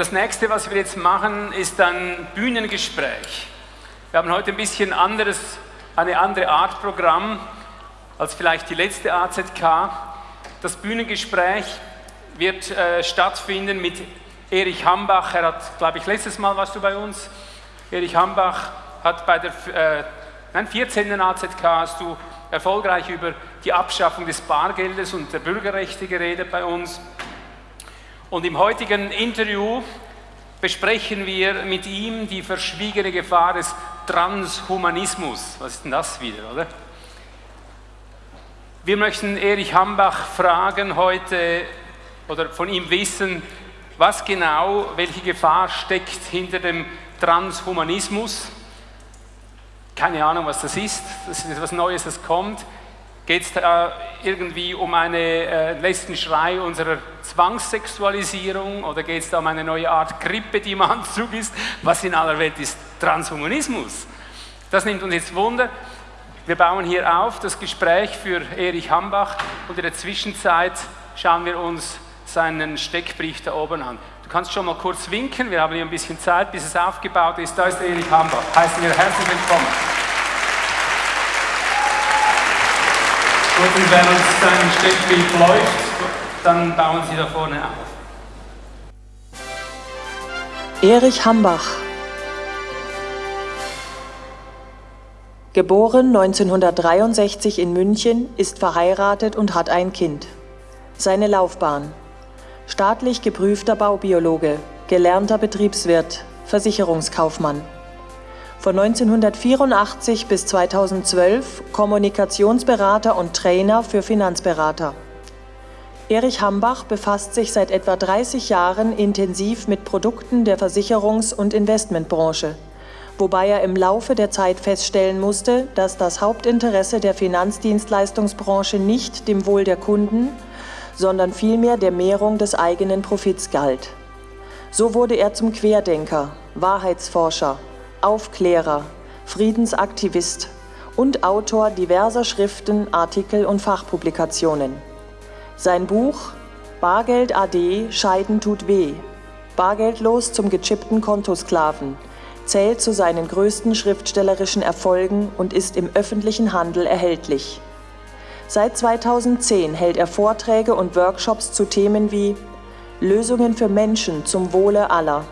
Das nächste, was wir jetzt machen, ist ein Bühnengespräch. Wir haben heute ein bisschen anderes, eine andere Art Programm als vielleicht die letzte AZK. Das Bühnengespräch wird äh, stattfinden mit Erich Hambach. Er hat, glaube ich, letztes Mal warst du bei uns. Erich Hambach hat bei der äh, nein, 14. AZK hast du erfolgreich über die Abschaffung des Bargeldes und der Bürgerrechte geredet bei uns. Und im heutigen Interview besprechen wir mit ihm die verschwiegene Gefahr des Transhumanismus. Was ist denn das wieder, oder? Wir möchten Erich Hambach fragen heute oder von ihm wissen, was genau, welche Gefahr steckt hinter dem Transhumanismus. Keine Ahnung, was das ist. Das ist etwas Neues, das kommt. Geht es da irgendwie um einen äh, letzten Schrei unserer Zwangssexualisierung oder geht es da um eine neue Art Grippe, die im Anzug ist? Was in aller Welt ist Transhumanismus? Das nimmt uns jetzt Wunder. Wir bauen hier auf das Gespräch für Erich Hambach und in der Zwischenzeit schauen wir uns seinen Steckbrief da oben an. Du kannst schon mal kurz winken, wir haben hier ein bisschen Zeit, bis es aufgebaut ist. Da ist Erich Hambach. Heißen wir herzlich willkommen. Und wenn uns dein Steckbild läuft, dann bauen Sie da vorne auf. Erich Hambach Geboren 1963 in München, ist verheiratet und hat ein Kind. Seine Laufbahn Staatlich geprüfter Baubiologe, gelernter Betriebswirt, Versicherungskaufmann von 1984 bis 2012 Kommunikationsberater und Trainer für Finanzberater. Erich Hambach befasst sich seit etwa 30 Jahren intensiv mit Produkten der Versicherungs- und Investmentbranche, wobei er im Laufe der Zeit feststellen musste, dass das Hauptinteresse der Finanzdienstleistungsbranche nicht dem Wohl der Kunden, sondern vielmehr der Mehrung des eigenen Profits galt. So wurde er zum Querdenker, Wahrheitsforscher, Aufklärer, Friedensaktivist und Autor diverser Schriften, Artikel und Fachpublikationen. Sein Buch Bargeld AD Scheiden tut weh, Bargeldlos zum gechippten Kontosklaven zählt zu seinen größten schriftstellerischen Erfolgen und ist im öffentlichen Handel erhältlich. Seit 2010 hält er Vorträge und Workshops zu Themen wie Lösungen für Menschen zum Wohle aller,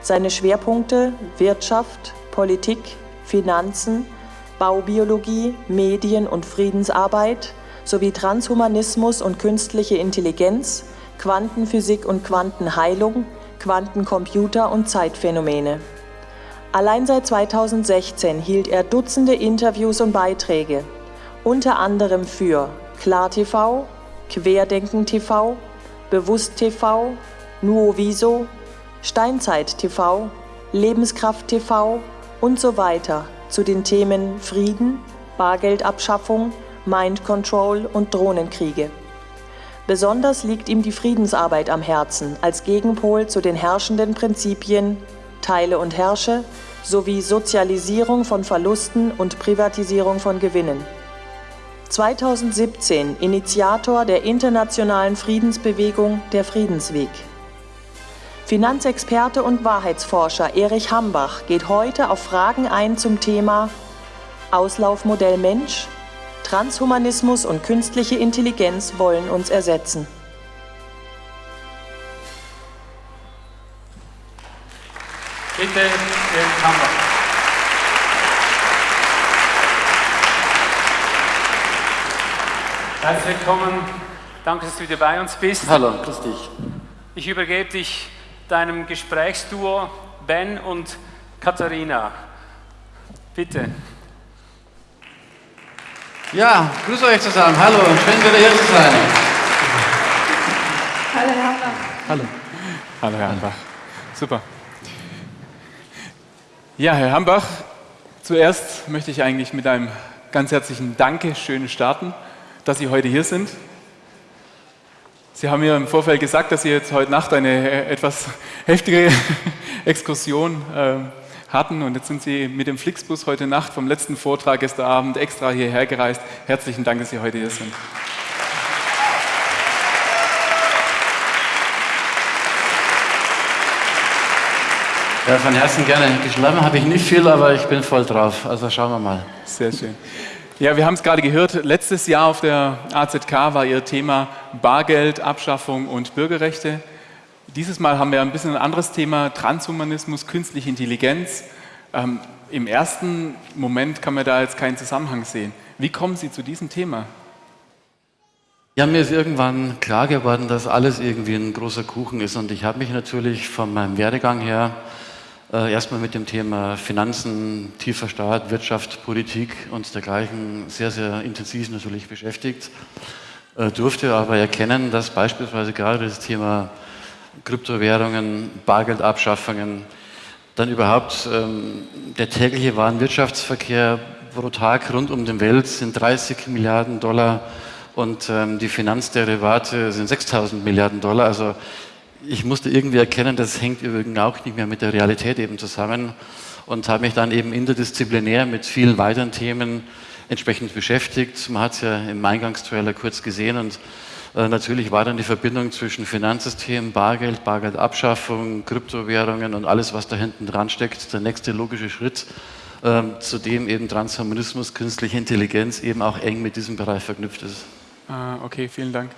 seine Schwerpunkte Wirtschaft, Politik, Finanzen, Baubiologie, Medien und Friedensarbeit sowie Transhumanismus und künstliche Intelligenz, Quantenphysik und Quantenheilung, Quantencomputer und Zeitphänomene. Allein seit 2016 hielt er Dutzende Interviews und Beiträge, unter anderem für KlarTV, Querdenken TV, Bewusst TV, Nuoviso, Steinzeit TV, Lebenskraft TV und so weiter zu den Themen Frieden, Bargeldabschaffung, Mind Control und Drohnenkriege. Besonders liegt ihm die Friedensarbeit am Herzen als Gegenpol zu den herrschenden Prinzipien Teile und Herrsche sowie Sozialisierung von Verlusten und Privatisierung von Gewinnen. 2017 Initiator der internationalen Friedensbewegung Der Friedensweg. Finanzexperte und Wahrheitsforscher Erich Hambach geht heute auf Fragen ein zum Thema Auslaufmodell Mensch, Transhumanismus und künstliche Intelligenz wollen uns ersetzen. Bitte, Erich Hambach. Herzlich willkommen. Danke, dass du wieder bei uns bist. Hallo, grüß dich. Ich übergebe dich deinem Gesprächsduo Ben und Katharina. Bitte. Ja, grüß euch zusammen. Hallo, schön wieder hier zu sein. Hallo, Herr Hambach. Hallo. Hallo, Herr Hambach. Super. Ja, Herr Hambach, zuerst möchte ich eigentlich mit einem ganz herzlichen Dankeschön starten, dass Sie heute hier sind. Sie haben mir im Vorfeld gesagt, dass Sie jetzt heute Nacht eine äh, etwas heftige Exkursion äh, hatten und jetzt sind Sie mit dem Flixbus heute Nacht vom letzten Vortrag gestern Abend extra hierher gereist. Herzlichen Dank, dass Sie heute hier sind. Ja, von Herzen gerne. Geschlafen habe ich nicht viel, aber ich bin voll drauf. Also schauen wir mal. Sehr schön. Ja, wir haben es gerade gehört. Letztes Jahr auf der AZK war Ihr Thema Bargeld, Abschaffung und Bürgerrechte. Dieses Mal haben wir ein bisschen ein anderes Thema, Transhumanismus, künstliche Intelligenz. Ähm, Im ersten Moment kann man da jetzt keinen Zusammenhang sehen. Wie kommen Sie zu diesem Thema? Ja, mir ist irgendwann klar geworden, dass alles irgendwie ein großer Kuchen ist. Und ich habe mich natürlich von meinem Werdegang her äh, erstmal mit dem Thema Finanzen, tiefer Staat, Wirtschaft, Politik und dergleichen sehr, sehr intensiv natürlich beschäftigt. Äh, durfte aber erkennen, dass beispielsweise gerade das Thema Kryptowährungen, Bargeldabschaffungen, dann überhaupt ähm, der tägliche Warenwirtschaftsverkehr pro Tag rund um die Welt sind 30 Milliarden Dollar und ähm, die Finanzderivate sind 6000 Milliarden Dollar. Also ich musste irgendwie erkennen, das hängt übrigens auch nicht mehr mit der Realität eben zusammen und habe mich dann eben interdisziplinär mit vielen weiteren Themen entsprechend beschäftigt. Man hat es ja im Eingangstrailer kurz gesehen und äh, natürlich war dann die Verbindung zwischen Finanzsystem, Bargeld, Bargeldabschaffung, Kryptowährungen und alles, was da hinten dran steckt, der nächste logische Schritt, äh, zu dem eben Transhumanismus, künstliche Intelligenz eben auch eng mit diesem Bereich verknüpft ist. Ah, okay, vielen Dank.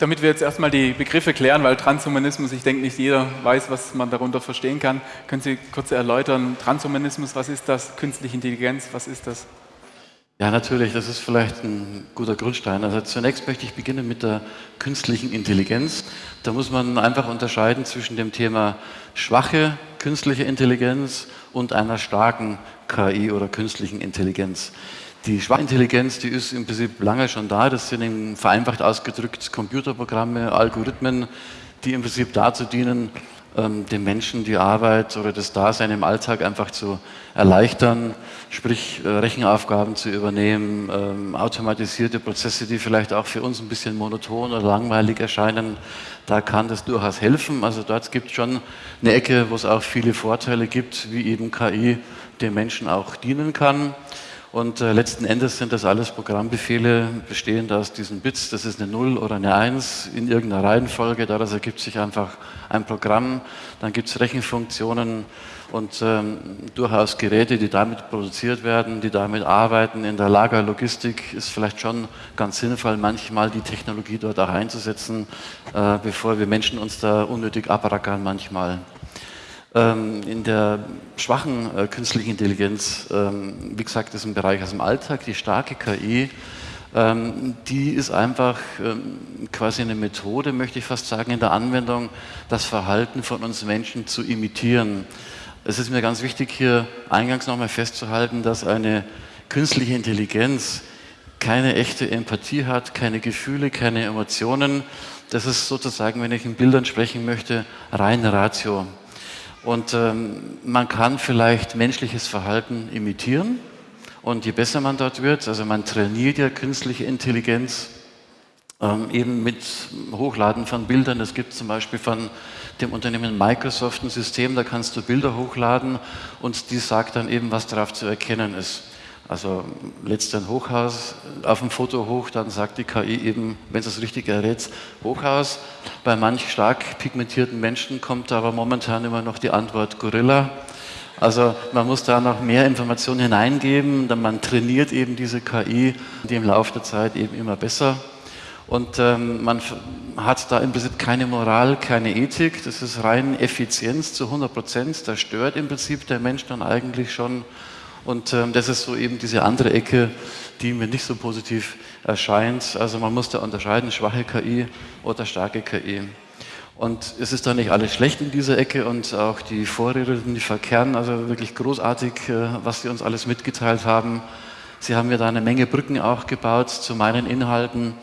Damit wir jetzt erstmal die Begriffe klären, weil Transhumanismus, ich denke, nicht jeder weiß, was man darunter verstehen kann. Können Sie kurz erläutern, Transhumanismus, was ist das? Künstliche Intelligenz, was ist das? Ja, natürlich, das ist vielleicht ein guter Grundstein. Also zunächst möchte ich beginnen mit der künstlichen Intelligenz. Da muss man einfach unterscheiden zwischen dem Thema schwache künstliche Intelligenz und einer starken KI oder künstlichen Intelligenz. Die Schwachintelligenz, die ist im Prinzip lange schon da. Das sind vereinfacht ausgedrückt Computerprogramme, Algorithmen, die im Prinzip dazu dienen, ähm, den Menschen die Arbeit oder das Dasein im Alltag einfach zu erleichtern, sprich äh, Rechenaufgaben zu übernehmen, ähm, automatisierte Prozesse, die vielleicht auch für uns ein bisschen monoton oder langweilig erscheinen. Da kann das durchaus helfen. Also dort gibt es schon eine Ecke, wo es auch viele Vorteile gibt, wie eben KI den Menschen auch dienen kann. Und äh, letzten Endes sind das alles Programmbefehle bestehend aus diesen Bits. Das ist eine 0 oder eine 1 in irgendeiner Reihenfolge. Daraus ergibt sich einfach ein Programm. Dann gibt es Rechenfunktionen und ähm, durchaus Geräte, die damit produziert werden, die damit arbeiten. In der Lagerlogistik ist vielleicht schon ganz sinnvoll, manchmal die Technologie dort auch einzusetzen, äh, bevor wir Menschen uns da unnötig abrackern manchmal. Ähm, in der schwachen äh, künstlichen Intelligenz, ähm, wie gesagt, ist ein Bereich aus dem Alltag, die starke KI, ähm, die ist einfach quasi eine Methode, möchte ich fast sagen, in der Anwendung, das Verhalten von uns Menschen zu imitieren. Es ist mir ganz wichtig, hier eingangs nochmal festzuhalten, dass eine künstliche Intelligenz keine echte Empathie hat, keine Gefühle, keine Emotionen. Das ist sozusagen, wenn ich in Bildern sprechen möchte, rein Ratio. Und ähm, man kann vielleicht menschliches Verhalten imitieren. Und je besser man dort wird, also man trainiert ja künstliche Intelligenz ähm, eben mit Hochladen von Bildern. Es gibt zum Beispiel von dem Unternehmen Microsoft ein System, da kannst du Bilder hochladen und die sagt dann eben, was darauf zu erkennen ist. Also lädst ein Hochhaus auf dem Foto hoch, dann sagt die KI eben, wenn es das richtig errät, Hochhaus. Bei manch stark pigmentierten Menschen kommt aber momentan immer noch die Antwort Gorilla. Also man muss da noch mehr Informationen hineingeben, dann man trainiert eben diese KI, die im Laufe der Zeit eben immer besser. Und ähm, man hat da im Prinzip keine Moral, keine Ethik, das ist rein Effizienz zu 100 Prozent. Da stört im Prinzip der Mensch dann eigentlich schon und ähm, das ist so eben diese andere Ecke, die mir nicht so positiv erscheint. Also man muss da unterscheiden, schwache KI oder starke KI. Und es ist da nicht alles schlecht in dieser Ecke und auch die Vorredner, die verkehren also wirklich großartig, äh, was sie uns alles mitgeteilt haben. Sie haben mir da eine Menge Brücken auch gebaut zu meinen Inhalten.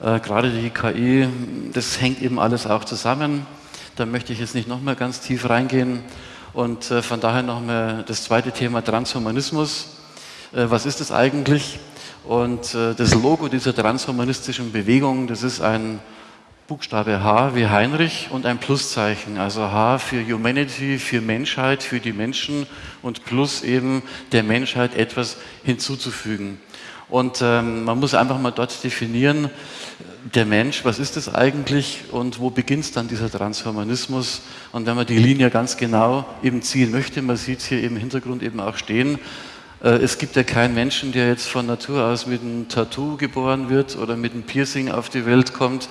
Äh, gerade die KI, das hängt eben alles auch zusammen. Da möchte ich jetzt nicht nochmal ganz tief reingehen. Und äh, von daher nochmal das zweite Thema Transhumanismus. Äh, was ist das eigentlich? Und äh, das Logo dieser transhumanistischen Bewegung, das ist ein Buchstabe H wie Heinrich und ein Pluszeichen. Also H für Humanity, für Menschheit, für die Menschen und Plus eben der Menschheit etwas hinzuzufügen. Und ähm, man muss einfach mal dort definieren, der Mensch, was ist das eigentlich und wo beginnt dann dieser Transhumanismus? Und wenn man die Linie ganz genau eben ziehen möchte, man sieht es hier im Hintergrund eben auch stehen, es gibt ja keinen Menschen, der jetzt von Natur aus mit einem Tattoo geboren wird oder mit einem Piercing auf die Welt kommt.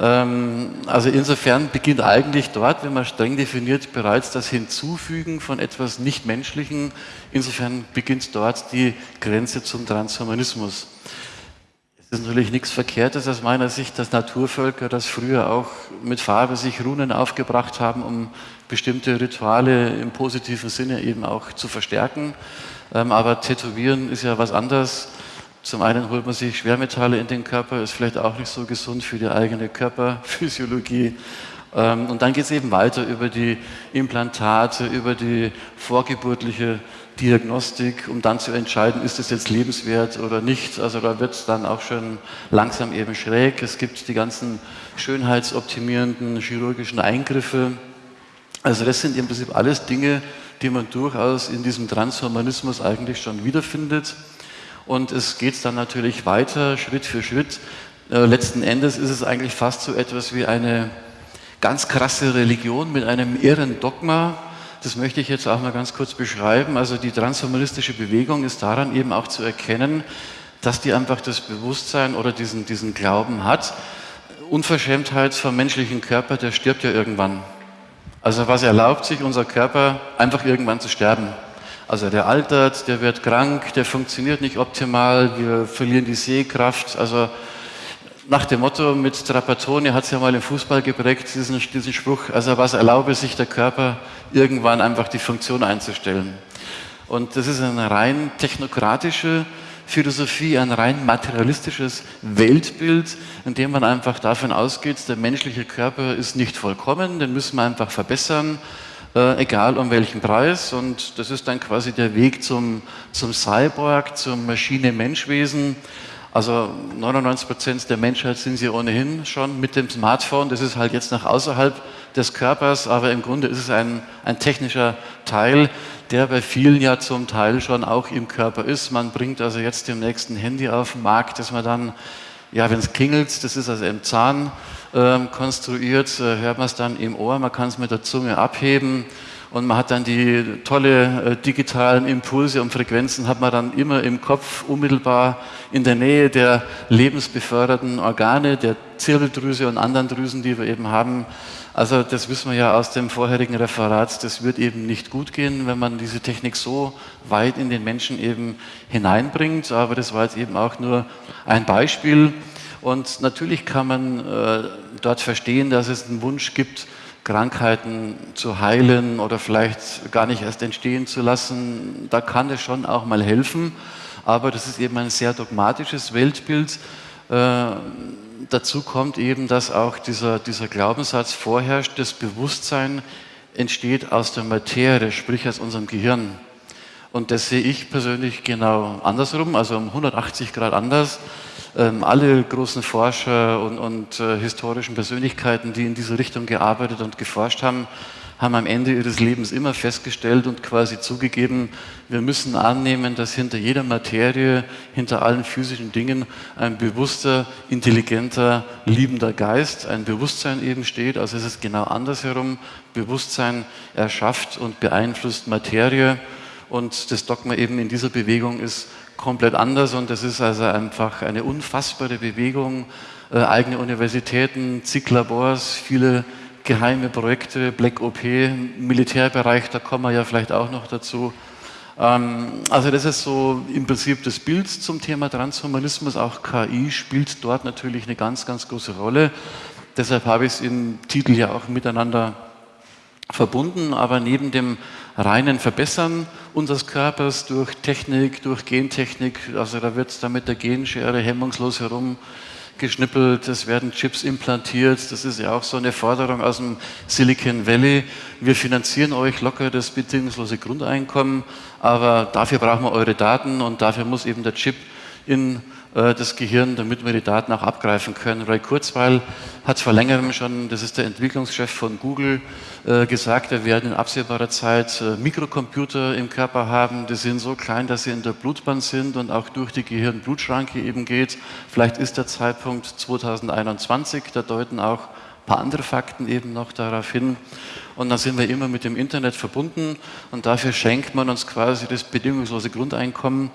Ähm, also insofern beginnt eigentlich dort, wenn man streng definiert, bereits das Hinzufügen von etwas Nichtmenschlichen. Insofern beginnt dort die Grenze zum Transhumanismus. Es ist natürlich nichts Verkehrtes aus meiner Sicht, dass Naturvölker das früher auch mit Farbe sich Runen aufgebracht haben, um bestimmte Rituale im positiven Sinne eben auch zu verstärken. Ähm, aber Tätowieren ist ja was anderes. Zum einen holt man sich Schwermetalle in den Körper, ist vielleicht auch nicht so gesund für die eigene Körperphysiologie. Ähm, und dann geht es eben weiter über die Implantate, über die vorgeburtliche Diagnostik, um dann zu entscheiden, ist es jetzt lebenswert oder nicht. Also da wird es dann auch schon langsam eben schräg. Es gibt die ganzen schönheitsoptimierenden chirurgischen Eingriffe. Also das sind im Prinzip alles Dinge, die man durchaus in diesem Transhumanismus eigentlich schon wiederfindet. Und es geht dann natürlich weiter, Schritt für Schritt. Äh, letzten Endes ist es eigentlich fast so etwas wie eine ganz krasse Religion mit einem irren Dogma, das möchte ich jetzt auch mal ganz kurz beschreiben. Also die transhumanistische Bewegung ist daran eben auch zu erkennen, dass die einfach das Bewusstsein oder diesen, diesen Glauben hat. Unverschämtheit vom menschlichen Körper, der stirbt ja irgendwann. Also was erlaubt sich unser Körper, einfach irgendwann zu sterben. Also der altert, der wird krank, der funktioniert nicht optimal, wir verlieren die Sehkraft. Also nach dem Motto mit Trapattoni hat es ja mal im Fußball geprägt, diesen, diesen Spruch, also was erlaube sich der Körper, irgendwann einfach die Funktion einzustellen. Und das ist eine rein technokratische Philosophie, ein rein materialistisches Weltbild, in dem man einfach davon ausgeht, der menschliche Körper ist nicht vollkommen, den müssen wir einfach verbessern, äh, egal um welchen Preis. Und das ist dann quasi der Weg zum, zum Cyborg, zum Maschine-Menschwesen. Also 99 Prozent der Menschheit sind sie ohnehin schon mit dem Smartphone. Das ist halt jetzt nach außerhalb des Körpers, aber im Grunde ist es ein, ein technischer Teil, der bei vielen ja zum Teil schon auch im Körper ist. Man bringt also jetzt dem nächsten Handy auf den Markt, dass man dann, ja, wenn es klingelt, das ist also im Zahn äh, konstruiert, äh, hört man es dann im Ohr, man kann es mit der Zunge abheben und man hat dann die tolle äh, digitalen Impulse und Frequenzen hat man dann immer im Kopf unmittelbar in der Nähe der lebensbeförderten Organe, der Zirbeldrüse und anderen Drüsen, die wir eben haben. Also das wissen wir ja aus dem vorherigen Referat, das wird eben nicht gut gehen, wenn man diese Technik so weit in den Menschen eben hineinbringt. Aber das war jetzt eben auch nur ein Beispiel. Und natürlich kann man äh, dort verstehen, dass es einen Wunsch gibt, Krankheiten zu heilen oder vielleicht gar nicht erst entstehen zu lassen, da kann es schon auch mal helfen. Aber das ist eben ein sehr dogmatisches Weltbild. Äh, dazu kommt eben, dass auch dieser, dieser Glaubenssatz vorherrscht, das Bewusstsein entsteht aus der Materie, sprich aus unserem Gehirn. Und das sehe ich persönlich genau andersrum, also um 180 Grad anders. Ähm, alle großen Forscher und, und äh, historischen Persönlichkeiten, die in diese Richtung gearbeitet und geforscht haben, haben am Ende ihres Lebens immer festgestellt und quasi zugegeben, wir müssen annehmen, dass hinter jeder Materie, hinter allen physischen Dingen ein bewusster, intelligenter, liebender Geist, ein Bewusstsein eben steht. Also es ist genau andersherum. Bewusstsein erschafft und beeinflusst Materie. Und das Dogma eben in dieser Bewegung ist, komplett anders und das ist also einfach eine unfassbare Bewegung, äh, eigene Universitäten, zig Labors, viele geheime Projekte, Black OP, Militärbereich, da kommen wir ja vielleicht auch noch dazu. Ähm, also das ist so im Prinzip das Bild zum Thema Transhumanismus, auch KI spielt dort natürlich eine ganz, ganz große Rolle. Deshalb habe ich es im Titel ja auch miteinander verbunden, aber neben dem reinen Verbessern unseres Körpers durch Technik, durch Gentechnik. Also da wird dann mit der Genschere hemmungslos herumgeschnippelt, es werden Chips implantiert. Das ist ja auch so eine Forderung aus dem Silicon Valley. Wir finanzieren euch locker das bedingungslose Grundeinkommen, aber dafür brauchen wir eure Daten und dafür muss eben der Chip in das Gehirn, damit wir die Daten auch abgreifen können. Ray Kurzweil hat vor längerem schon, das ist der Entwicklungschef von Google, äh, gesagt, wir werden in absehbarer Zeit äh, Mikrocomputer im Körper haben, die sind so klein, dass sie in der Blutbahn sind und auch durch die Gehirn-Blutschranke eben geht. Vielleicht ist der Zeitpunkt 2021, da deuten auch ein paar andere Fakten eben noch darauf hin. Und dann sind wir immer mit dem Internet verbunden und dafür schenkt man uns quasi das bedingungslose Grundeinkommen,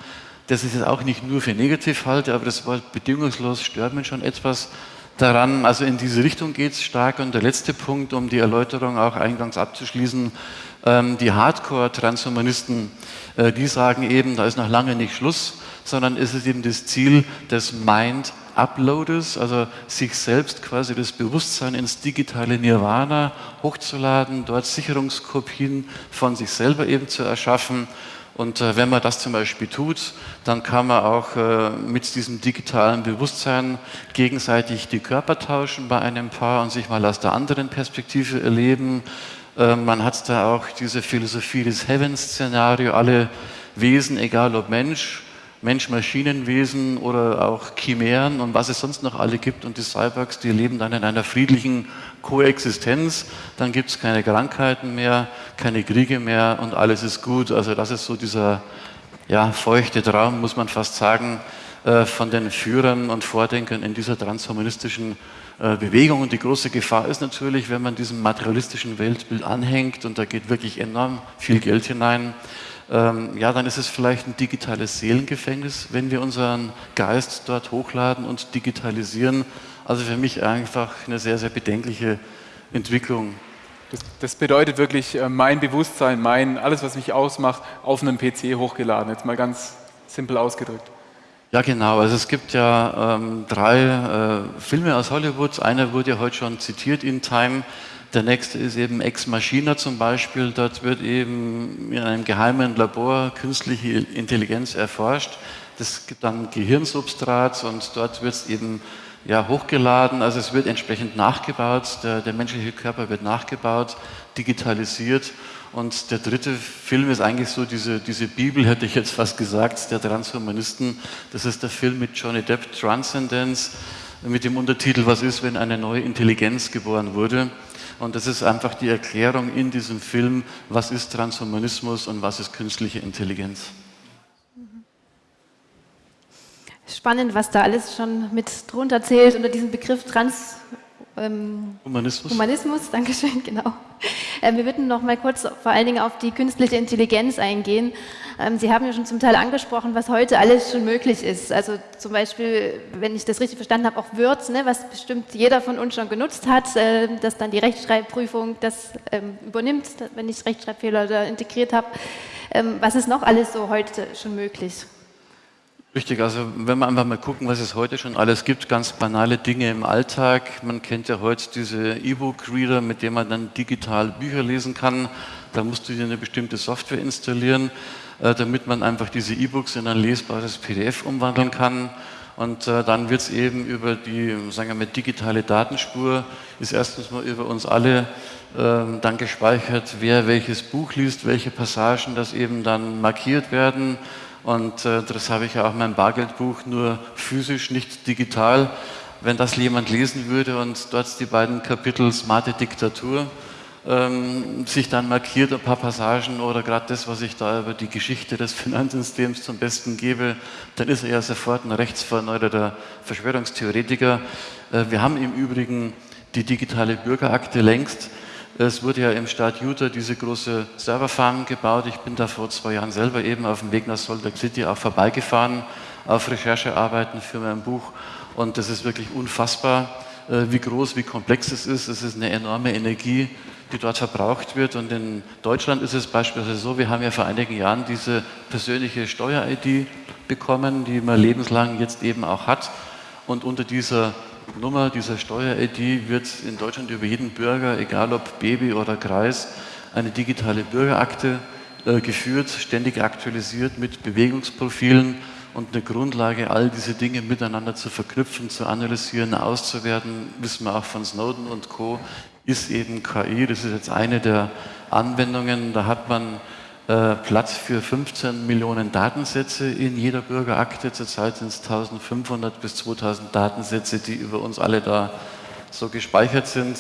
das ich jetzt auch nicht nur für negativ halte, aber das Wort bedingungslos stört mich schon etwas daran. Also in diese Richtung geht es stark. Und der letzte Punkt, um die Erläuterung auch eingangs abzuschließen, ähm, die Hardcore-Transhumanisten, äh, die sagen eben, da ist noch lange nicht Schluss, sondern ist es eben das Ziel des Mind Uploaders, also sich selbst quasi das Bewusstsein ins digitale Nirvana hochzuladen, dort Sicherungskopien von sich selber eben zu erschaffen und äh, wenn man das zum Beispiel tut, dann kann man auch äh, mit diesem digitalen Bewusstsein gegenseitig die Körper tauschen bei einem Paar und sich mal aus der anderen Perspektive erleben. Äh, man hat da auch diese Philosophie des Heaven-Szenario, alle Wesen, egal ob Mensch, Mensch-Maschinenwesen oder auch Chimären und was es sonst noch alle gibt. Und die Cyborgs, die leben dann in einer friedlichen Koexistenz. Dann gibt es keine Krankheiten mehr, keine Kriege mehr und alles ist gut. Also das ist so dieser ja, feuchte Traum, muss man fast sagen, äh, von den Führern und Vordenkern in dieser transhumanistischen äh, Bewegung. Und die große Gefahr ist natürlich, wenn man diesem materialistischen Weltbild anhängt und da geht wirklich enorm viel Geld hinein, ähm, ja, dann ist es vielleicht ein digitales Seelengefängnis, wenn wir unseren Geist dort hochladen und digitalisieren. Also für mich einfach eine sehr, sehr bedenkliche Entwicklung. Das, das bedeutet wirklich äh, mein Bewusstsein, mein, alles, was mich ausmacht, auf einem PC hochgeladen. Jetzt mal ganz simpel ausgedrückt. Ja, genau. Also es gibt ja ähm, drei äh, Filme aus Hollywood. Einer wurde ja heute schon zitiert in Time. Der nächste ist eben Ex Machina zum Beispiel. Dort wird eben in einem geheimen Labor künstliche Intelligenz erforscht. Das gibt dann Gehirnsubstrat und dort wird es eben ja, hochgeladen. Also es wird entsprechend nachgebaut. Der, der menschliche Körper wird nachgebaut, digitalisiert. Und der dritte Film ist eigentlich so diese, diese Bibel, hätte ich jetzt fast gesagt, der Transhumanisten. Das ist der Film mit Johnny Depp, Transcendence, mit dem Untertitel Was ist, wenn eine neue Intelligenz geboren wurde? Und das ist einfach die Erklärung in diesem Film, was ist Transhumanismus und was ist künstliche Intelligenz. Spannend, was da alles schon mit drunter zählt unter diesem Begriff Trans ähm, Humanismus. Humanismus, Dankeschön, genau. Äh, wir würden noch mal kurz vor allen Dingen auf die künstliche Intelligenz eingehen. Ähm, Sie haben ja schon zum Teil angesprochen, was heute alles schon möglich ist. Also zum Beispiel, wenn ich das richtig verstanden habe, auch Words, ne, was bestimmt jeder von uns schon genutzt hat, äh, dass dann die Rechtschreibprüfung das ähm, übernimmt, wenn ich Rechtschreibfehler da integriert habe. Ähm, was ist noch alles so heute schon möglich? Richtig, also wenn wir einfach mal gucken, was es heute schon alles gibt, ganz banale Dinge im Alltag. Man kennt ja heute diese E-Book-Reader, mit denen man dann digital Bücher lesen kann. Da musst du dir eine bestimmte Software installieren, äh, damit man einfach diese E-Books in ein lesbares PDF umwandeln kann. Und äh, dann wird es eben über die, sagen wir mal, digitale Datenspur, ist erstens mal über uns alle ähm, dann gespeichert, wer welches Buch liest, welche Passagen das eben dann markiert werden und äh, das habe ich ja auch in meinem Bargeldbuch nur physisch, nicht digital. Wenn das jemand lesen würde und dort die beiden Kapitel Smarte Diktatur ähm, sich dann markiert, ein paar Passagen oder gerade das, was ich da über die Geschichte des Finanzsystems zum Besten gebe, dann ist er ja sofort ein rechtsverneuerter Verschwörungstheoretiker. Äh, wir haben im Übrigen die digitale Bürgerakte längst. Es wurde ja im Staat Utah diese große Serverfarm gebaut. Ich bin da vor zwei Jahren selber eben auf dem Weg nach Salt Lake City auch vorbeigefahren auf Recherchearbeiten für mein Buch. Und das ist wirklich unfassbar, äh, wie groß, wie komplex es ist. Es ist eine enorme Energie, die dort verbraucht wird. Und in Deutschland ist es beispielsweise so, wir haben ja vor einigen Jahren diese persönliche Steuer-ID bekommen, die man lebenslang jetzt eben auch hat. Und unter dieser Nummer dieser Steuer-ID wird in Deutschland über jeden Bürger, egal ob Baby oder Kreis, eine digitale Bürgerakte äh, geführt, ständig aktualisiert mit Bewegungsprofilen und eine Grundlage, all diese Dinge miteinander zu verknüpfen, zu analysieren, auszuwerten, wissen wir auch von Snowden und Co., ist eben KI. Das ist jetzt eine der Anwendungen. Da hat man äh, Platz für 15 Millionen Datensätze in jeder Bürgerakte. Zurzeit sind es 1500 bis 2000 Datensätze, die über uns alle da so gespeichert sind.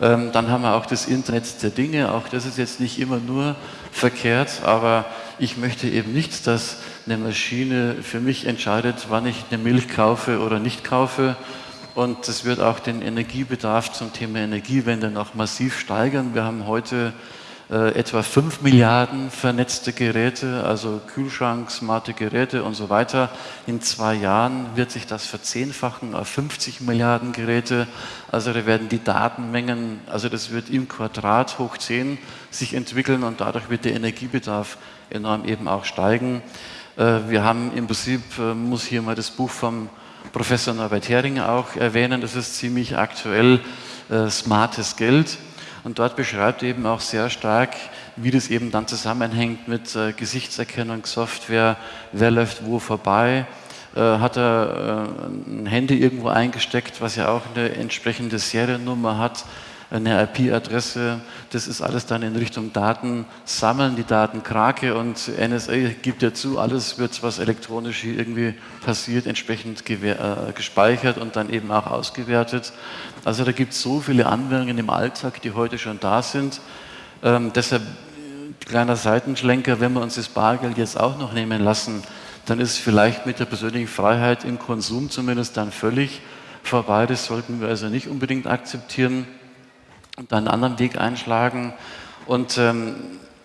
Ähm, dann haben wir auch das Internet der Dinge. Auch das ist jetzt nicht immer nur verkehrt, aber ich möchte eben nicht, dass eine Maschine für mich entscheidet, wann ich eine Milch kaufe oder nicht kaufe. Und das wird auch den Energiebedarf zum Thema Energiewende noch massiv steigern. Wir haben heute äh, etwa 5 Milliarden vernetzte Geräte, also Kühlschrank, smarte Geräte und so weiter. In zwei Jahren wird sich das verzehnfachen auf 50 Milliarden Geräte. Also da werden die Datenmengen, also das wird im Quadrat hoch 10 sich entwickeln und dadurch wird der Energiebedarf enorm eben auch steigen. Äh, wir haben im Prinzip, äh, muss hier mal das Buch vom Professor Norbert Hering auch erwähnen, das ist ziemlich aktuell, Smartes Geld. Und dort beschreibt eben auch sehr stark, wie das eben dann zusammenhängt mit äh, Gesichtserkennungssoftware, wer läuft wo vorbei, äh, hat er äh, ein Handy irgendwo eingesteckt, was ja auch eine entsprechende Seriennummer hat, eine IP-Adresse, das ist alles dann in Richtung Daten sammeln, die Datenkrake und NSA gibt ja zu, alles wird, was elektronisch hier irgendwie passiert, entsprechend äh, gespeichert und dann eben auch ausgewertet. Also da gibt es so viele Anwendungen im Alltag, die heute schon da sind. Ähm, deshalb kleiner Seitenschlenker, wenn wir uns das Bargeld jetzt auch noch nehmen lassen, dann ist vielleicht mit der persönlichen Freiheit im Konsum zumindest dann völlig vorbei. Das sollten wir also nicht unbedingt akzeptieren und einen anderen Weg einschlagen. Und ähm,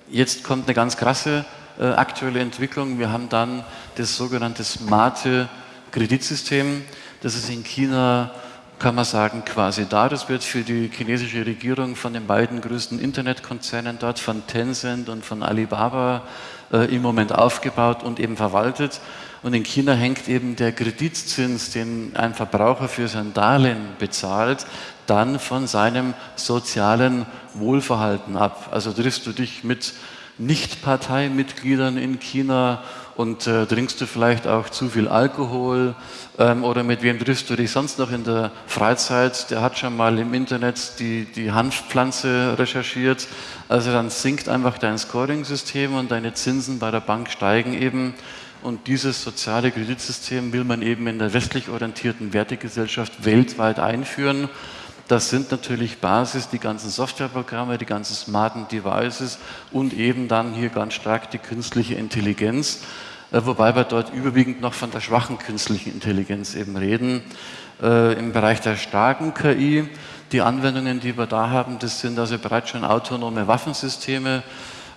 jetzt kommt eine ganz krasse äh, aktuelle Entwicklung. Wir haben dann das sogenannte smarte Kreditsystem. Das ist in China, kann man sagen, quasi da. Das wird für die chinesische Regierung von den beiden größten Internetkonzernen dort, von Tencent und von Alibaba, äh, im Moment aufgebaut und eben verwaltet. Und in China hängt eben der Kreditzins, den ein Verbraucher für sein Darlehen bezahlt, dann von seinem sozialen Wohlverhalten ab. Also triffst du dich mit Nicht-Parteimitgliedern in China und äh, trinkst du vielleicht auch zu viel Alkohol ähm, oder mit wem triffst du dich sonst noch in der Freizeit? Der hat schon mal im Internet die, die Hanfpflanze recherchiert. Also dann sinkt einfach dein Scoring-System und deine Zinsen bei der Bank steigen eben. Und dieses soziale Kreditsystem will man eben in der westlich orientierten Wertegesellschaft weltweit einführen. Das sind natürlich Basis die ganzen Softwareprogramme, die ganzen smarten Devices und eben dann hier ganz stark die künstliche Intelligenz, äh, wobei wir dort überwiegend noch von der schwachen künstlichen Intelligenz eben reden. Äh, Im Bereich der starken KI, die Anwendungen, die wir da haben, das sind also bereits schon autonome Waffensysteme,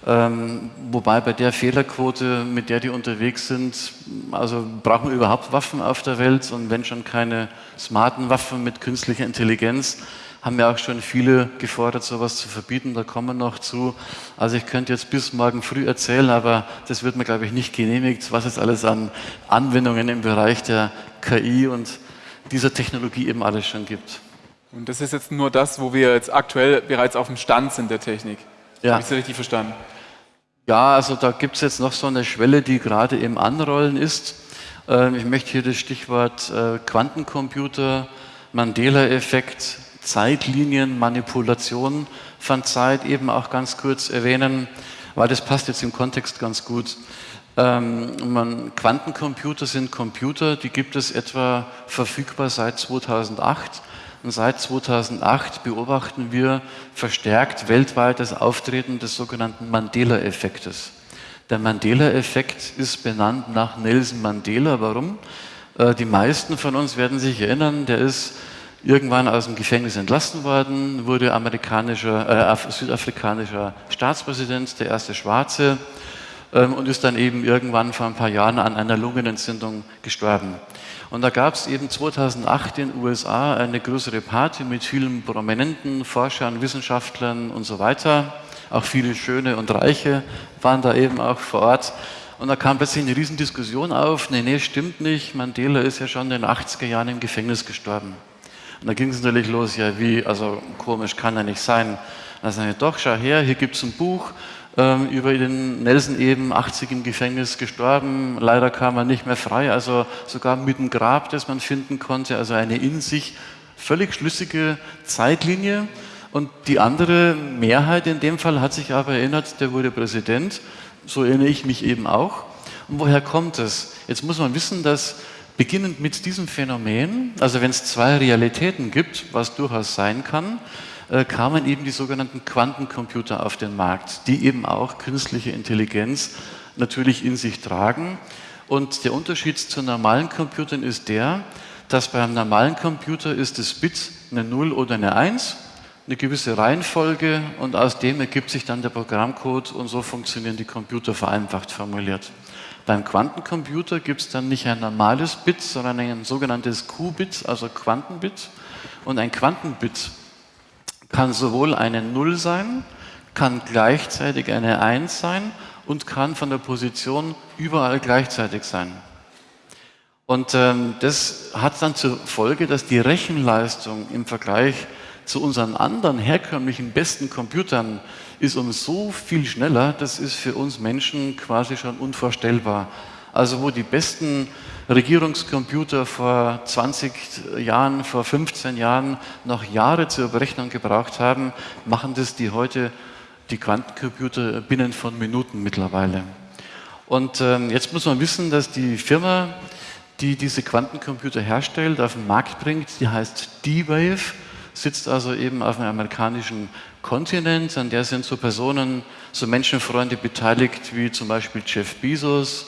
ähm, wobei bei der Fehlerquote, mit der die unterwegs sind, also brauchen wir überhaupt Waffen auf der Welt und wenn schon keine smarten Waffen mit künstlicher Intelligenz, haben ja auch schon viele gefordert, sowas zu verbieten, da kommen wir noch zu. Also ich könnte jetzt bis morgen früh erzählen, aber das wird mir, glaube ich, nicht genehmigt, was es alles an Anwendungen im Bereich der KI und dieser Technologie eben alles schon gibt. Und das ist jetzt nur das, wo wir jetzt aktuell bereits auf dem Stand sind der Technik. Ja. Habe ich Sie richtig verstanden? Ja, also da gibt es jetzt noch so eine Schwelle, die gerade im Anrollen ist. Ähm, ich möchte hier das Stichwort äh, Quantencomputer, Mandela-Effekt, Zeitlinienmanipulation von Zeit eben auch ganz kurz erwähnen, weil das passt jetzt im Kontext ganz gut. Ähm, Quantencomputer sind Computer, die gibt es etwa verfügbar seit 2008 und seit 2008 beobachten wir verstärkt weltweit das Auftreten des sogenannten Mandela-Effektes. Der Mandela-Effekt ist benannt nach Nelson Mandela. Warum? Äh, die meisten von uns werden sich erinnern, der ist irgendwann aus dem Gefängnis entlassen worden, wurde amerikanischer, äh, südafrikanischer Staatspräsident, der erste Schwarze, ähm, und ist dann eben irgendwann vor ein paar Jahren an einer Lungenentzündung gestorben. Und da gab es eben 2008 in den USA eine größere Party mit vielen prominenten Forschern, Wissenschaftlern und so weiter. Auch viele Schöne und Reiche waren da eben auch vor Ort. Und da kam plötzlich eine Riesendiskussion auf. Nee, nee, stimmt nicht. Mandela ist ja schon in den 80er Jahren im Gefängnis gestorben. Und da ging es natürlich los, ja wie, also komisch kann er nicht sein. Da sagen wir, doch, schau her, hier gibt es ein Buch, über den Nelson eben 80 im Gefängnis gestorben. Leider kam er nicht mehr frei, also sogar mit dem Grab, das man finden konnte, also eine in sich völlig schlüssige Zeitlinie. Und die andere Mehrheit in dem Fall hat sich aber erinnert, der wurde Präsident. So erinnere ich mich eben auch. Und woher kommt es? Jetzt muss man wissen, dass beginnend mit diesem Phänomen, also wenn es zwei Realitäten gibt, was durchaus sein kann, äh, kamen eben die sogenannten Quantencomputer auf den Markt, die eben auch künstliche Intelligenz natürlich in sich tragen. Und der Unterschied zu normalen Computern ist der, dass beim normalen Computer ist das Bit eine 0 oder eine 1, eine gewisse Reihenfolge und aus dem ergibt sich dann der Programmcode und so funktionieren die Computer vereinfacht formuliert. Beim Quantencomputer gibt es dann nicht ein normales Bit, sondern ein sogenanntes Qubit, also Quantenbit. Und ein Quantenbit kann sowohl eine 0 sein, kann gleichzeitig eine 1 sein und kann von der Position überall gleichzeitig sein. Und ähm, das hat dann zur Folge, dass die Rechenleistung im Vergleich zu unseren anderen herkömmlichen besten Computern ist um so viel schneller, das ist für uns Menschen quasi schon unvorstellbar. Also wo die besten Regierungscomputer vor 20 Jahren, vor 15 Jahren noch Jahre zur Berechnung gebraucht haben, machen das die heute die Quantencomputer binnen von Minuten mittlerweile. Und ähm, jetzt muss man wissen, dass die Firma, die diese Quantencomputer herstellt, auf den Markt bringt, die heißt D-Wave, sitzt also eben auf einem amerikanischen Kontinent, an der sind so Personen, so Menschenfreunde beteiligt wie zum Beispiel Jeff Bezos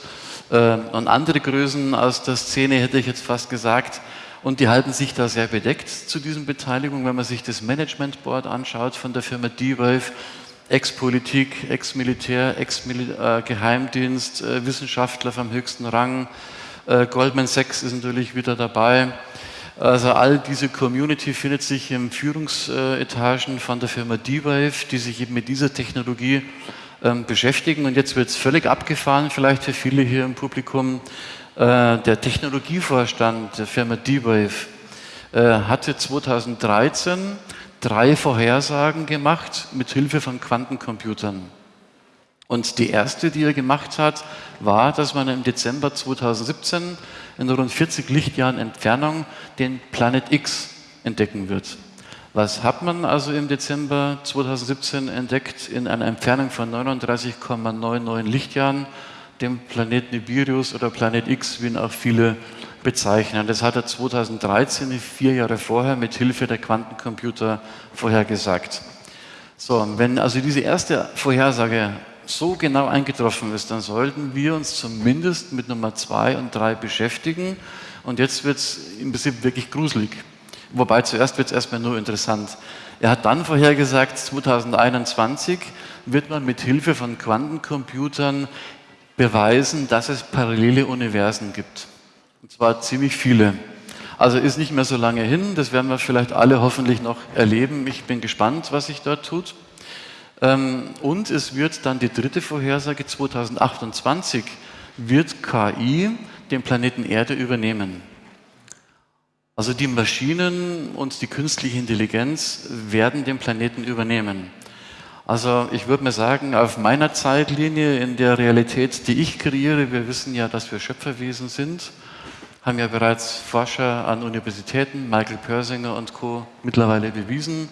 und andere Größen aus der Szene, hätte ich jetzt fast gesagt. Und die halten sich da sehr bedeckt zu diesen Beteiligungen. Wenn man sich das Management Board anschaut von der Firma D-Wave, Ex-Politik, Ex-Militär, Ex-Geheimdienst, äh, Wissenschaftler vom höchsten Rang. Äh, Goldman Sachs ist natürlich wieder dabei. Also all diese Community findet sich in Führungsetagen von der Firma D-Wave, die sich eben mit dieser Technologie ähm, beschäftigen. Und jetzt wird es völlig abgefahren, vielleicht für viele hier im Publikum. Äh, der Technologievorstand der Firma D-Wave äh, hatte 2013 drei Vorhersagen gemacht mit Hilfe von Quantencomputern. Und die erste, die er gemacht hat, war, dass man im Dezember 2017 in rund 40 Lichtjahren Entfernung den Planet X entdecken wird. Was hat man also im Dezember 2017 entdeckt? In einer Entfernung von 39,99 Lichtjahren, dem Planet Nibiruus oder Planet X, wie ihn auch viele bezeichnen. Das hat er 2013, vier Jahre vorher, mit Hilfe der Quantencomputer vorhergesagt. So, wenn also diese erste Vorhersage so genau eingetroffen ist, dann sollten wir uns zumindest mit Nummer zwei und drei beschäftigen. Und jetzt wird es im Prinzip wirklich gruselig. Wobei zuerst wird es erstmal nur interessant. Er hat dann vorhergesagt, 2021 wird man mit Hilfe von Quantencomputern beweisen, dass es parallele Universen gibt. Und zwar ziemlich viele. Also ist nicht mehr so lange hin, das werden wir vielleicht alle hoffentlich noch erleben. Ich bin gespannt, was sich dort tut. Ähm, und es wird dann die dritte Vorhersage 2028 wird KI den Planeten Erde übernehmen. Also die Maschinen und die künstliche Intelligenz werden den Planeten übernehmen. Also ich würde mir sagen, auf meiner Zeitlinie, in der Realität, die ich kreiere, wir wissen ja, dass wir Schöpferwesen sind, haben ja bereits Forscher an Universitäten, Michael Persinger und Co. mittlerweile bewiesen,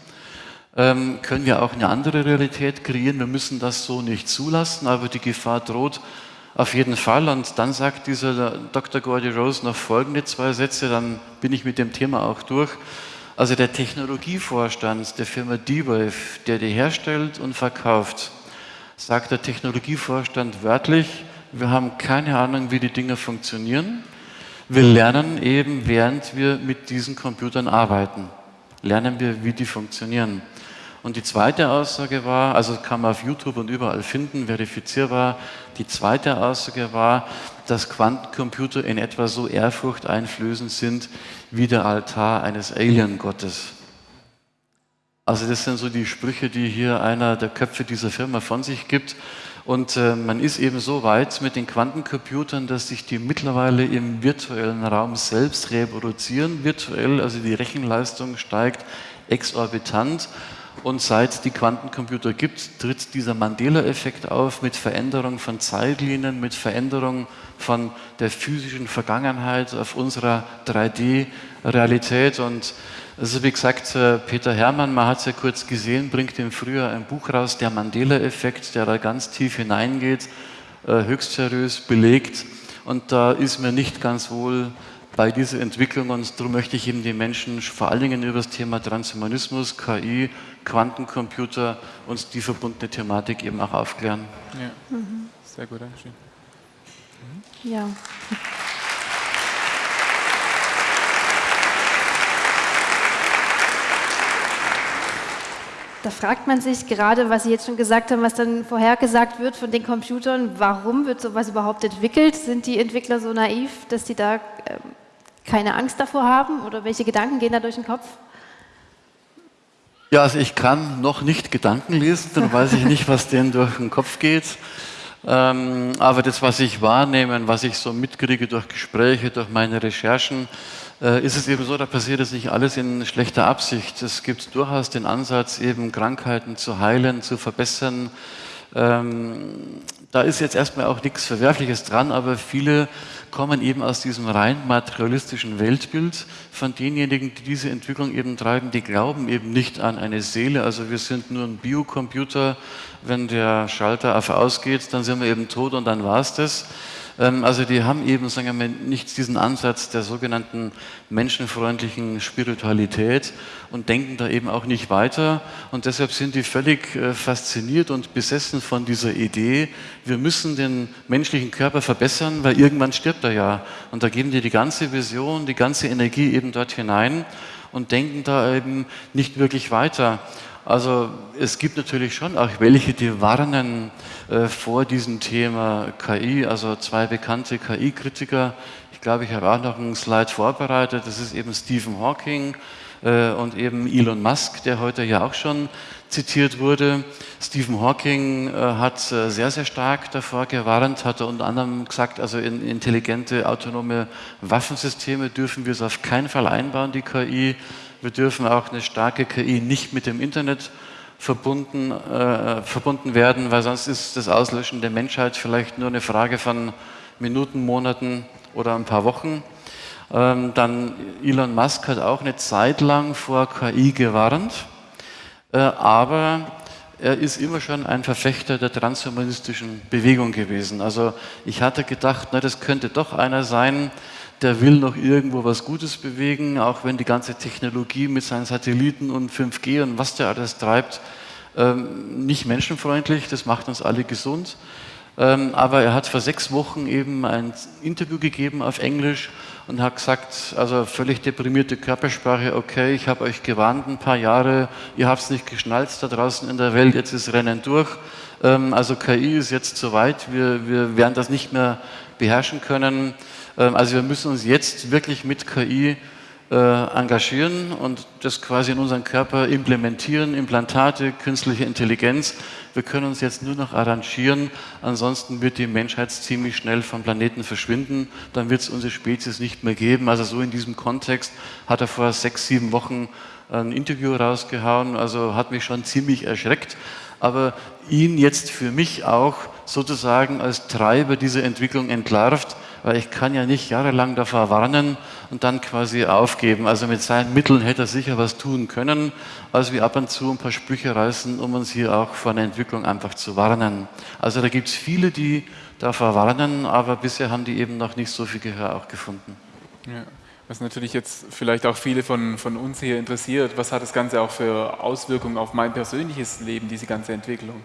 ähm, können wir auch eine andere Realität kreieren. Wir müssen das so nicht zulassen, aber die Gefahr droht auf jeden Fall. Und dann sagt dieser Dr. Gordy Rose noch folgende zwei Sätze, dann bin ich mit dem Thema auch durch. Also der Technologievorstand der Firma D-Wave, der die herstellt und verkauft, sagt der Technologievorstand wörtlich, wir haben keine Ahnung, wie die Dinge funktionieren. Wir lernen eben, während wir mit diesen Computern arbeiten, lernen wir, wie die funktionieren. Und die zweite Aussage war, also kann man auf YouTube und überall finden, verifizierbar, die zweite Aussage war, dass Quantencomputer in etwa so ehrfurchteinflößend sind wie der Altar eines Alien-Gottes. Also das sind so die Sprüche, die hier einer der Köpfe dieser Firma von sich gibt. Und äh, man ist eben so weit mit den Quantencomputern, dass sich die mittlerweile im virtuellen Raum selbst reproduzieren. Virtuell, also die Rechenleistung steigt exorbitant. Und seit die Quantencomputer gibt, tritt dieser Mandela-Effekt auf mit Veränderung von Zeitlinien, mit Veränderung von der physischen Vergangenheit auf unserer 3D-Realität. Und also wie gesagt, äh, Peter Hermann, man hat es ja kurz gesehen, bringt im Frühjahr ein Buch raus, der Mandela-Effekt, der da ganz tief hineingeht, äh, höchst seriös belegt. Und da ist mir nicht ganz wohl bei dieser Entwicklung und darum möchte ich eben die Menschen vor allen Dingen über das Thema Transhumanismus, KI, Quantencomputer und die verbundene Thematik eben auch aufklären. Ja. Mhm. Sehr gut, Dankeschön. Mhm. Ja. Da fragt man sich gerade, was Sie jetzt schon gesagt haben, was dann vorhergesagt wird von den Computern, warum wird sowas überhaupt entwickelt? Sind die Entwickler so naiv, dass sie da ähm, keine Angst davor haben oder welche Gedanken gehen da durch den Kopf? Ja, also ich kann noch nicht Gedanken lesen, dann weiß ich nicht, was denen durch den Kopf geht. Ähm, aber das, was ich wahrnehme, was ich so mitkriege durch Gespräche, durch meine Recherchen, äh, ist es eben so, da passiert es nicht alles in schlechter Absicht. Es gibt durchaus den Ansatz, eben Krankheiten zu heilen, zu verbessern. Ähm, da ist jetzt erstmal auch nichts Verwerfliches dran, aber viele kommen eben aus diesem rein materialistischen Weltbild von denjenigen, die diese Entwicklung eben treiben, die glauben eben nicht an eine Seele. Also wir sind nur ein Biocomputer, wenn der Schalter auf ausgeht, dann sind wir eben tot und dann war es das. Ähm, also die haben eben, sagen wir, nicht diesen Ansatz der sogenannten menschenfreundlichen Spiritualität und denken da eben auch nicht weiter. Und deshalb sind die völlig äh, fasziniert und besessen von dieser Idee, wir müssen den menschlichen Körper verbessern, weil irgendwann stirbt er ja. Und da geben die die ganze Vision, die ganze Energie eben dort hinein und denken da eben nicht wirklich weiter. Also es gibt natürlich schon auch welche, die warnen äh, vor diesem Thema KI, also zwei bekannte KI-Kritiker. Ich glaube, ich habe auch noch einen Slide vorbereitet. Das ist eben Stephen Hawking äh, und eben Elon Musk, der heute ja auch schon zitiert wurde. Stephen Hawking äh, hat äh, sehr, sehr stark davor gewarnt, hat unter anderem gesagt, also in intelligente, autonome Waffensysteme dürfen wir es auf keinen Fall einbauen, die KI. Wir dürfen auch eine starke KI nicht mit dem Internet verbunden, äh, verbunden werden, weil sonst ist das Auslöschen der Menschheit vielleicht nur eine Frage von Minuten, Monaten oder ein paar Wochen. Ähm, dann Elon Musk hat auch eine Zeit lang vor KI gewarnt, äh, aber er ist immer schon ein Verfechter der transhumanistischen Bewegung gewesen. Also ich hatte gedacht, na, das könnte doch einer sein, der will noch irgendwo was Gutes bewegen, auch wenn die ganze Technologie mit seinen Satelliten und 5G und was der alles treibt, ähm, nicht menschenfreundlich, das macht uns alle gesund. Ähm, aber er hat vor sechs Wochen eben ein Interview gegeben auf Englisch und hat gesagt, also völlig deprimierte Körpersprache, okay, ich habe euch gewarnt ein paar Jahre, ihr habt es nicht geschnallt da draußen in der Welt, jetzt ist Rennen durch. Ähm, also KI ist jetzt zu weit, wir, wir werden das nicht mehr beherrschen können. Ähm, also wir müssen uns jetzt wirklich mit KI äh, engagieren und das quasi in unseren Körper implementieren, Implantate, künstliche Intelligenz. Wir können uns jetzt nur noch arrangieren, ansonsten wird die Menschheit ziemlich schnell vom Planeten verschwinden, dann wird es unsere Spezies nicht mehr geben. Also so in diesem Kontext hat er vor sechs, sieben Wochen ein Interview rausgehauen, also hat mich schon ziemlich erschreckt. Aber ihn jetzt für mich auch sozusagen als Treiber dieser Entwicklung entlarvt, weil ich kann ja nicht jahrelang davor warnen und dann quasi aufgeben. Also mit seinen Mitteln hätte er sicher was tun können, als wir ab und zu ein paar Sprüche reißen, um uns hier auch vor einer Entwicklung einfach zu warnen. Also da gibt es viele, die davor warnen, aber bisher haben die eben noch nicht so viel Gehör auch gefunden. Ja. Was natürlich jetzt vielleicht auch viele von, von uns hier interessiert, was hat das Ganze auch für Auswirkungen auf mein persönliches Leben, diese ganze Entwicklung?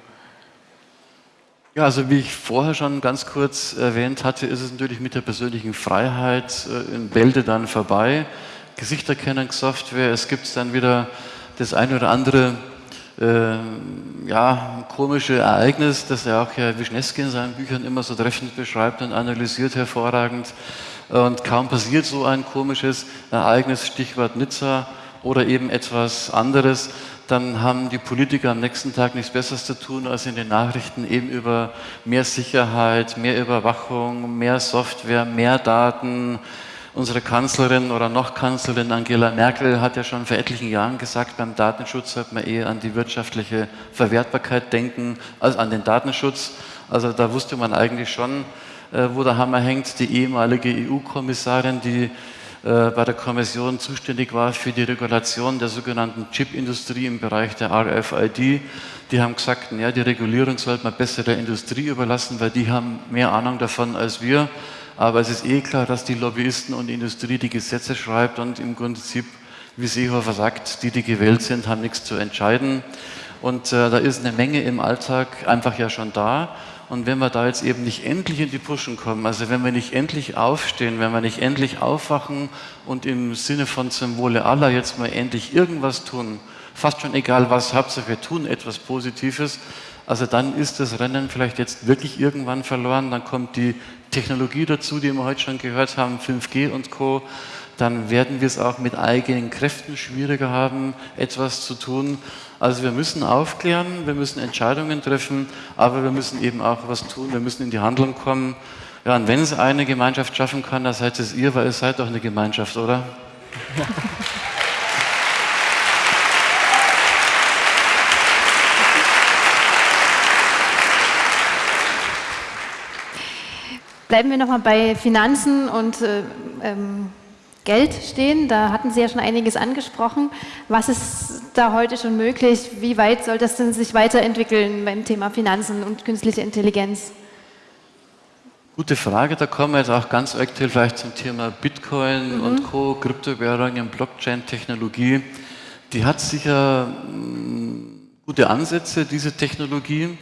Ja, also wie ich vorher schon ganz kurz erwähnt hatte, ist es natürlich mit der persönlichen Freiheit äh, in Bälde dann vorbei. Gesichterkennungssoftware, es gibt dann wieder das eine oder andere äh, ja, komische Ereignis, das ja auch Herr Wischneski in seinen Büchern immer so treffend beschreibt und analysiert hervorragend. Und kaum passiert so ein komisches Ereignis, Stichwort Nizza oder eben etwas anderes, dann haben die Politiker am nächsten Tag nichts Besseres zu tun, als in den Nachrichten eben über mehr Sicherheit, mehr Überwachung, mehr Software, mehr Daten Unsere Kanzlerin oder noch Kanzlerin Angela Merkel hat ja schon vor etlichen Jahren gesagt, beim Datenschutz sollte man eher an die wirtschaftliche Verwertbarkeit denken als an den Datenschutz. Also da wusste man eigentlich schon, äh, wo der Hammer hängt. Die ehemalige EU-Kommissarin, die bei der Kommission zuständig war für die Regulation der sogenannten Chipindustrie im Bereich der RFID, die haben gesagt, ja, die Regulierung sollte man besser der Industrie überlassen, weil die haben mehr Ahnung davon als wir. Aber es ist eh klar, dass die Lobbyisten und die Industrie die Gesetze schreibt und im Prinzip, wie Seehofer sagt, die, die gewählt sind, haben nichts zu entscheiden. Und äh, da ist eine Menge im Alltag einfach ja schon da. Und wenn wir da jetzt eben nicht endlich in die Puschen kommen, also wenn wir nicht endlich aufstehen, wenn wir nicht endlich aufwachen und im Sinne von Symbole aller jetzt mal endlich irgendwas tun, fast schon egal was, Hauptsache wir tun etwas Positives, also dann ist das Rennen vielleicht jetzt wirklich irgendwann verloren, dann kommt die Technologie dazu, die wir heute schon gehört haben, 5G und Co., dann werden wir es auch mit eigenen Kräften schwieriger haben, etwas zu tun. Also wir müssen aufklären, wir müssen Entscheidungen treffen, aber wir müssen eben auch was tun, wir müssen in die Handlung kommen. Ja, und wenn es eine Gemeinschaft schaffen kann, dann seid es ihr, weil ihr seid doch eine Gemeinschaft, oder? Bleiben wir nochmal bei Finanzen und äh, ähm, Geld stehen. Da hatten Sie ja schon einiges angesprochen. Was ist da heute schon möglich? Wie weit soll das denn sich weiterentwickeln beim Thema Finanzen und künstliche Intelligenz? Gute Frage, da kommen wir jetzt auch ganz aktuell vielleicht zum Thema Bitcoin mhm. und Co., Kryptowährungen, Blockchain-Technologie. Die hat sicher mm, gute Ansätze, diese Technologie.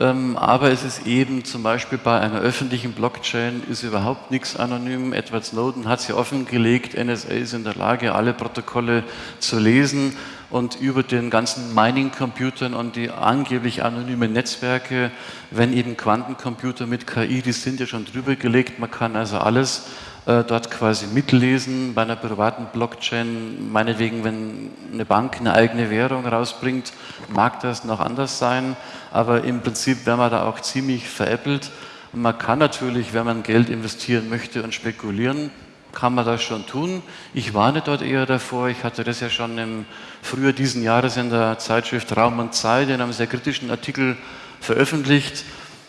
Ähm, aber es ist eben zum Beispiel bei einer öffentlichen Blockchain ist überhaupt nichts anonym. Edward Snowden hat sie offengelegt. NSA ist in der Lage, alle Protokolle zu lesen und über den ganzen Mining-Computern und die angeblich anonymen Netzwerke, wenn eben Quantencomputer mit KI, die sind ja schon drüber gelegt. Man kann also alles äh, dort quasi mitlesen. Bei einer privaten Blockchain, meinetwegen, wenn eine Bank eine eigene Währung rausbringt, mag das noch anders sein, aber im Prinzip werden wir da auch ziemlich veräppelt. Und man kann natürlich, wenn man Geld investieren möchte und spekulieren, kann man das schon tun. Ich warne dort eher davor. Ich hatte das ja schon im Frühjahr diesen Jahres in der Zeitschrift Raum und Zeit in einem sehr kritischen Artikel veröffentlicht.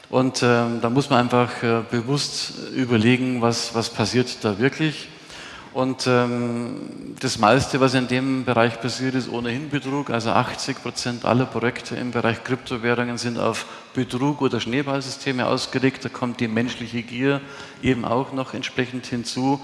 Und ähm, da muss man einfach äh, bewusst überlegen, was, was passiert da wirklich. Und ähm, das meiste, was in dem Bereich passiert, ist ohnehin Betrug. Also 80 Prozent aller Projekte im Bereich Kryptowährungen sind auf Betrug oder Schneeballsysteme ausgelegt. Da kommt die menschliche Gier eben auch noch entsprechend hinzu.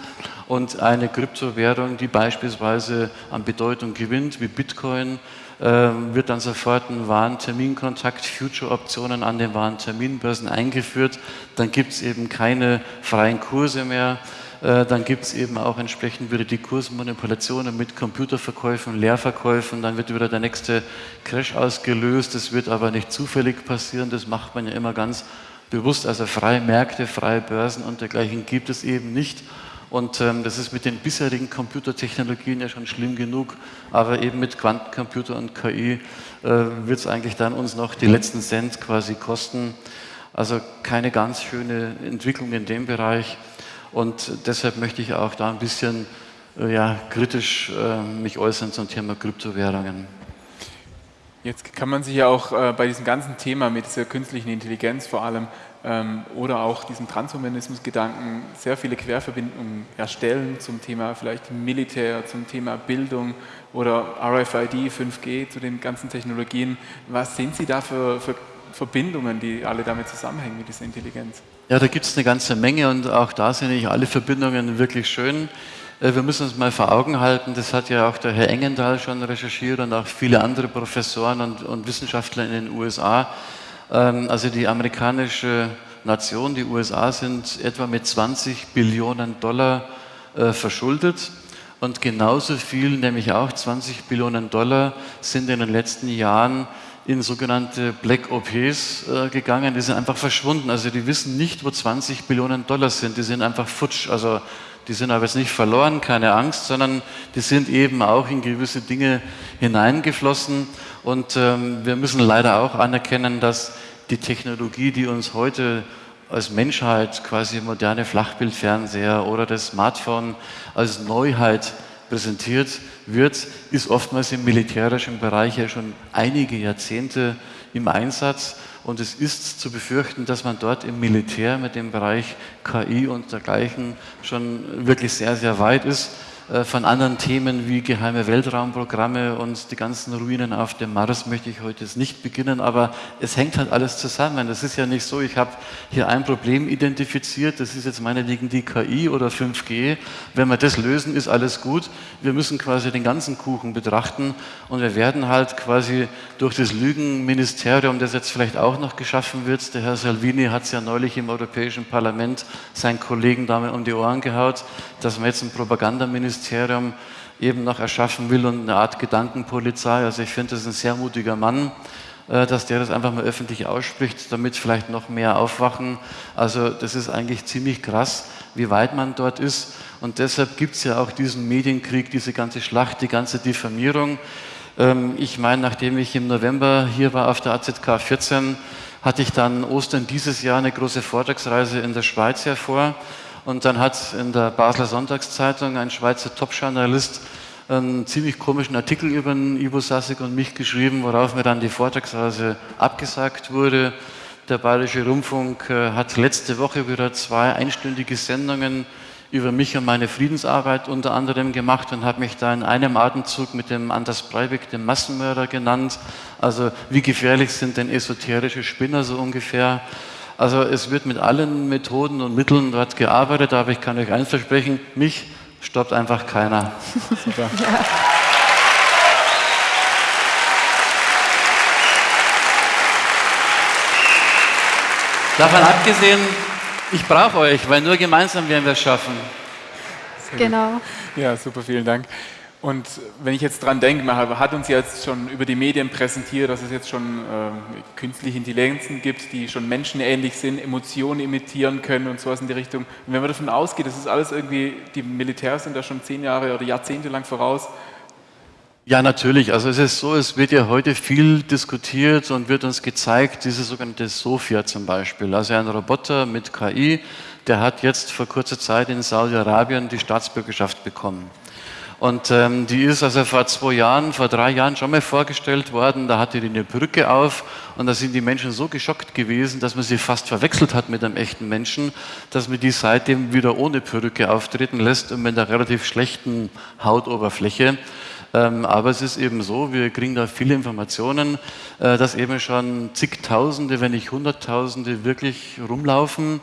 Und eine Kryptowährung, die beispielsweise an Bedeutung gewinnt, wie Bitcoin, wird dann sofort ein Warenterminkontakt, Future-Optionen an den Warenterminbörsen eingeführt. Dann gibt es eben keine freien Kurse mehr. Äh, dann gibt es eben auch entsprechend wieder die Kursmanipulationen mit Computerverkäufen, Leerverkäufen. Dann wird wieder der nächste Crash ausgelöst. Das wird aber nicht zufällig passieren. Das macht man ja immer ganz bewusst. Also freie Märkte, freie Börsen und dergleichen gibt es eben nicht. Und ähm, das ist mit den bisherigen Computertechnologien ja schon schlimm genug, aber eben mit Quantencomputer und KI äh, wird es eigentlich dann uns noch die letzten Cent quasi kosten. Also keine ganz schöne Entwicklung in dem Bereich. Und deshalb möchte ich auch da ein bisschen äh, ja, kritisch äh, mich äußern zum Thema Kryptowährungen. Jetzt kann man sich ja auch äh, bei diesem ganzen Thema mit dieser künstlichen Intelligenz vor allem oder auch diesem Transhumanismus-Gedanken sehr viele Querverbindungen erstellen zum Thema vielleicht Militär, zum Thema Bildung oder RFID, 5G, zu den ganzen Technologien. Was sind Sie da für, für Verbindungen, die alle damit zusammenhängen mit dieser Intelligenz? Ja, da gibt es eine ganze Menge und auch da sind nicht alle Verbindungen wirklich schön. Äh, wir müssen uns mal vor Augen halten, das hat ja auch der Herr Engendahl schon recherchiert und auch viele andere Professoren und, und Wissenschaftler in den USA. Ähm, also die amerikanische Nation, die USA, sind etwa mit 20 Billionen Dollar äh, verschuldet. Und genauso viel, nämlich auch 20 Billionen Dollar, sind in den letzten Jahren in sogenannte Black OPs äh, gegangen. Die sind einfach verschwunden. Also die wissen nicht, wo 20 Billionen Dollar sind. Die sind einfach futsch. Also die sind aber jetzt nicht verloren, keine Angst, sondern die sind eben auch in gewisse Dinge hineingeflossen. Und ähm, wir müssen leider auch anerkennen, dass die Technologie, die uns heute als Menschheit quasi moderne Flachbildfernseher oder das Smartphone als Neuheit präsentiert wird, ist oftmals im militärischen Bereich ja schon einige Jahrzehnte im Einsatz. Und es ist zu befürchten, dass man dort im Militär mit dem Bereich KI und dergleichen schon wirklich sehr, sehr weit ist. Äh, von anderen Themen wie geheime Weltraumprogramme und die ganzen Ruinen auf dem Mars möchte ich heute nicht beginnen, aber es hängt halt alles zusammen. Das ist ja nicht so, ich habe hier ein Problem identifiziert, das ist jetzt meinetwegen die KI oder 5G. Wenn wir das lösen, ist alles gut. Wir müssen quasi den ganzen Kuchen betrachten und wir werden halt quasi durch das Lügenministerium, das jetzt vielleicht auch noch geschaffen wird, der Herr Salvini hat es ja neulich im Europäischen Parlament seinen Kollegen damit um die Ohren gehaut, dass wir jetzt ein Propagandaministerium Ministerium eben noch erschaffen will und eine Art Gedankenpolizei. Also ich finde, das ist ein sehr mutiger Mann, äh, dass der das einfach mal öffentlich ausspricht, damit vielleicht noch mehr aufwachen. Also das ist eigentlich ziemlich krass, wie weit man dort ist. Und deshalb gibt es ja auch diesen Medienkrieg, diese ganze Schlacht, die ganze Diffamierung. Ähm, ich meine, nachdem ich im November hier war auf der AZK 14, hatte ich dann Ostern dieses Jahr eine große Vortragsreise in der Schweiz hervor. Und dann hat in der Basler Sonntagszeitung ein Schweizer Top-Journalist einen ziemlich komischen Artikel über Ivo Sassig und mich geschrieben, worauf mir dann die Vortragsreise abgesagt wurde. Der Bayerische Rundfunk äh, hat letzte Woche wieder zwei einstündige Sendungen über mich und meine Friedensarbeit unter anderem gemacht und hat mich da in einem Atemzug mit dem Anders Breivik, dem Massenmörder, genannt. Also wie gefährlich sind denn esoterische Spinner so ungefähr? Also es wird mit allen Methoden und Mitteln dort gearbeitet, aber ich kann euch eins versprechen, mich stoppt einfach keiner. Super. Ja. Davon abgesehen, ich brauche euch, weil nur gemeinsam werden wir es schaffen. Genau. Ja, super, vielen Dank. Und wenn ich jetzt dran denke, man hat uns jetzt schon über die Medien präsentiert, dass es jetzt schon äh, künstliche Intelligenzen gibt, die schon menschenähnlich sind, Emotionen imitieren können und sowas in die Richtung. Und wenn man davon ausgeht, das ist alles irgendwie, die Militärs sind da schon zehn Jahre oder Jahrzehnte lang voraus. Ja, natürlich. Also es ist so, es wird ja heute viel diskutiert und wird uns gezeigt, diese sogenannte Sophia zum Beispiel, also ein Roboter mit KI, der hat jetzt vor kurzer Zeit in Saudi-Arabien die Staatsbürgerschaft bekommen. Und ähm, die ist also vor zwei Jahren, vor drei Jahren schon mal vorgestellt worden. Da hatte die eine Brücke auf und da sind die Menschen so geschockt gewesen, dass man sie fast verwechselt hat mit einem echten Menschen, dass man die seitdem wieder ohne Perücke auftreten lässt und mit einer relativ schlechten Hautoberfläche. Ähm, aber es ist eben so, wir kriegen da viele Informationen, äh, dass eben schon zigtausende, wenn nicht hunderttausende wirklich rumlaufen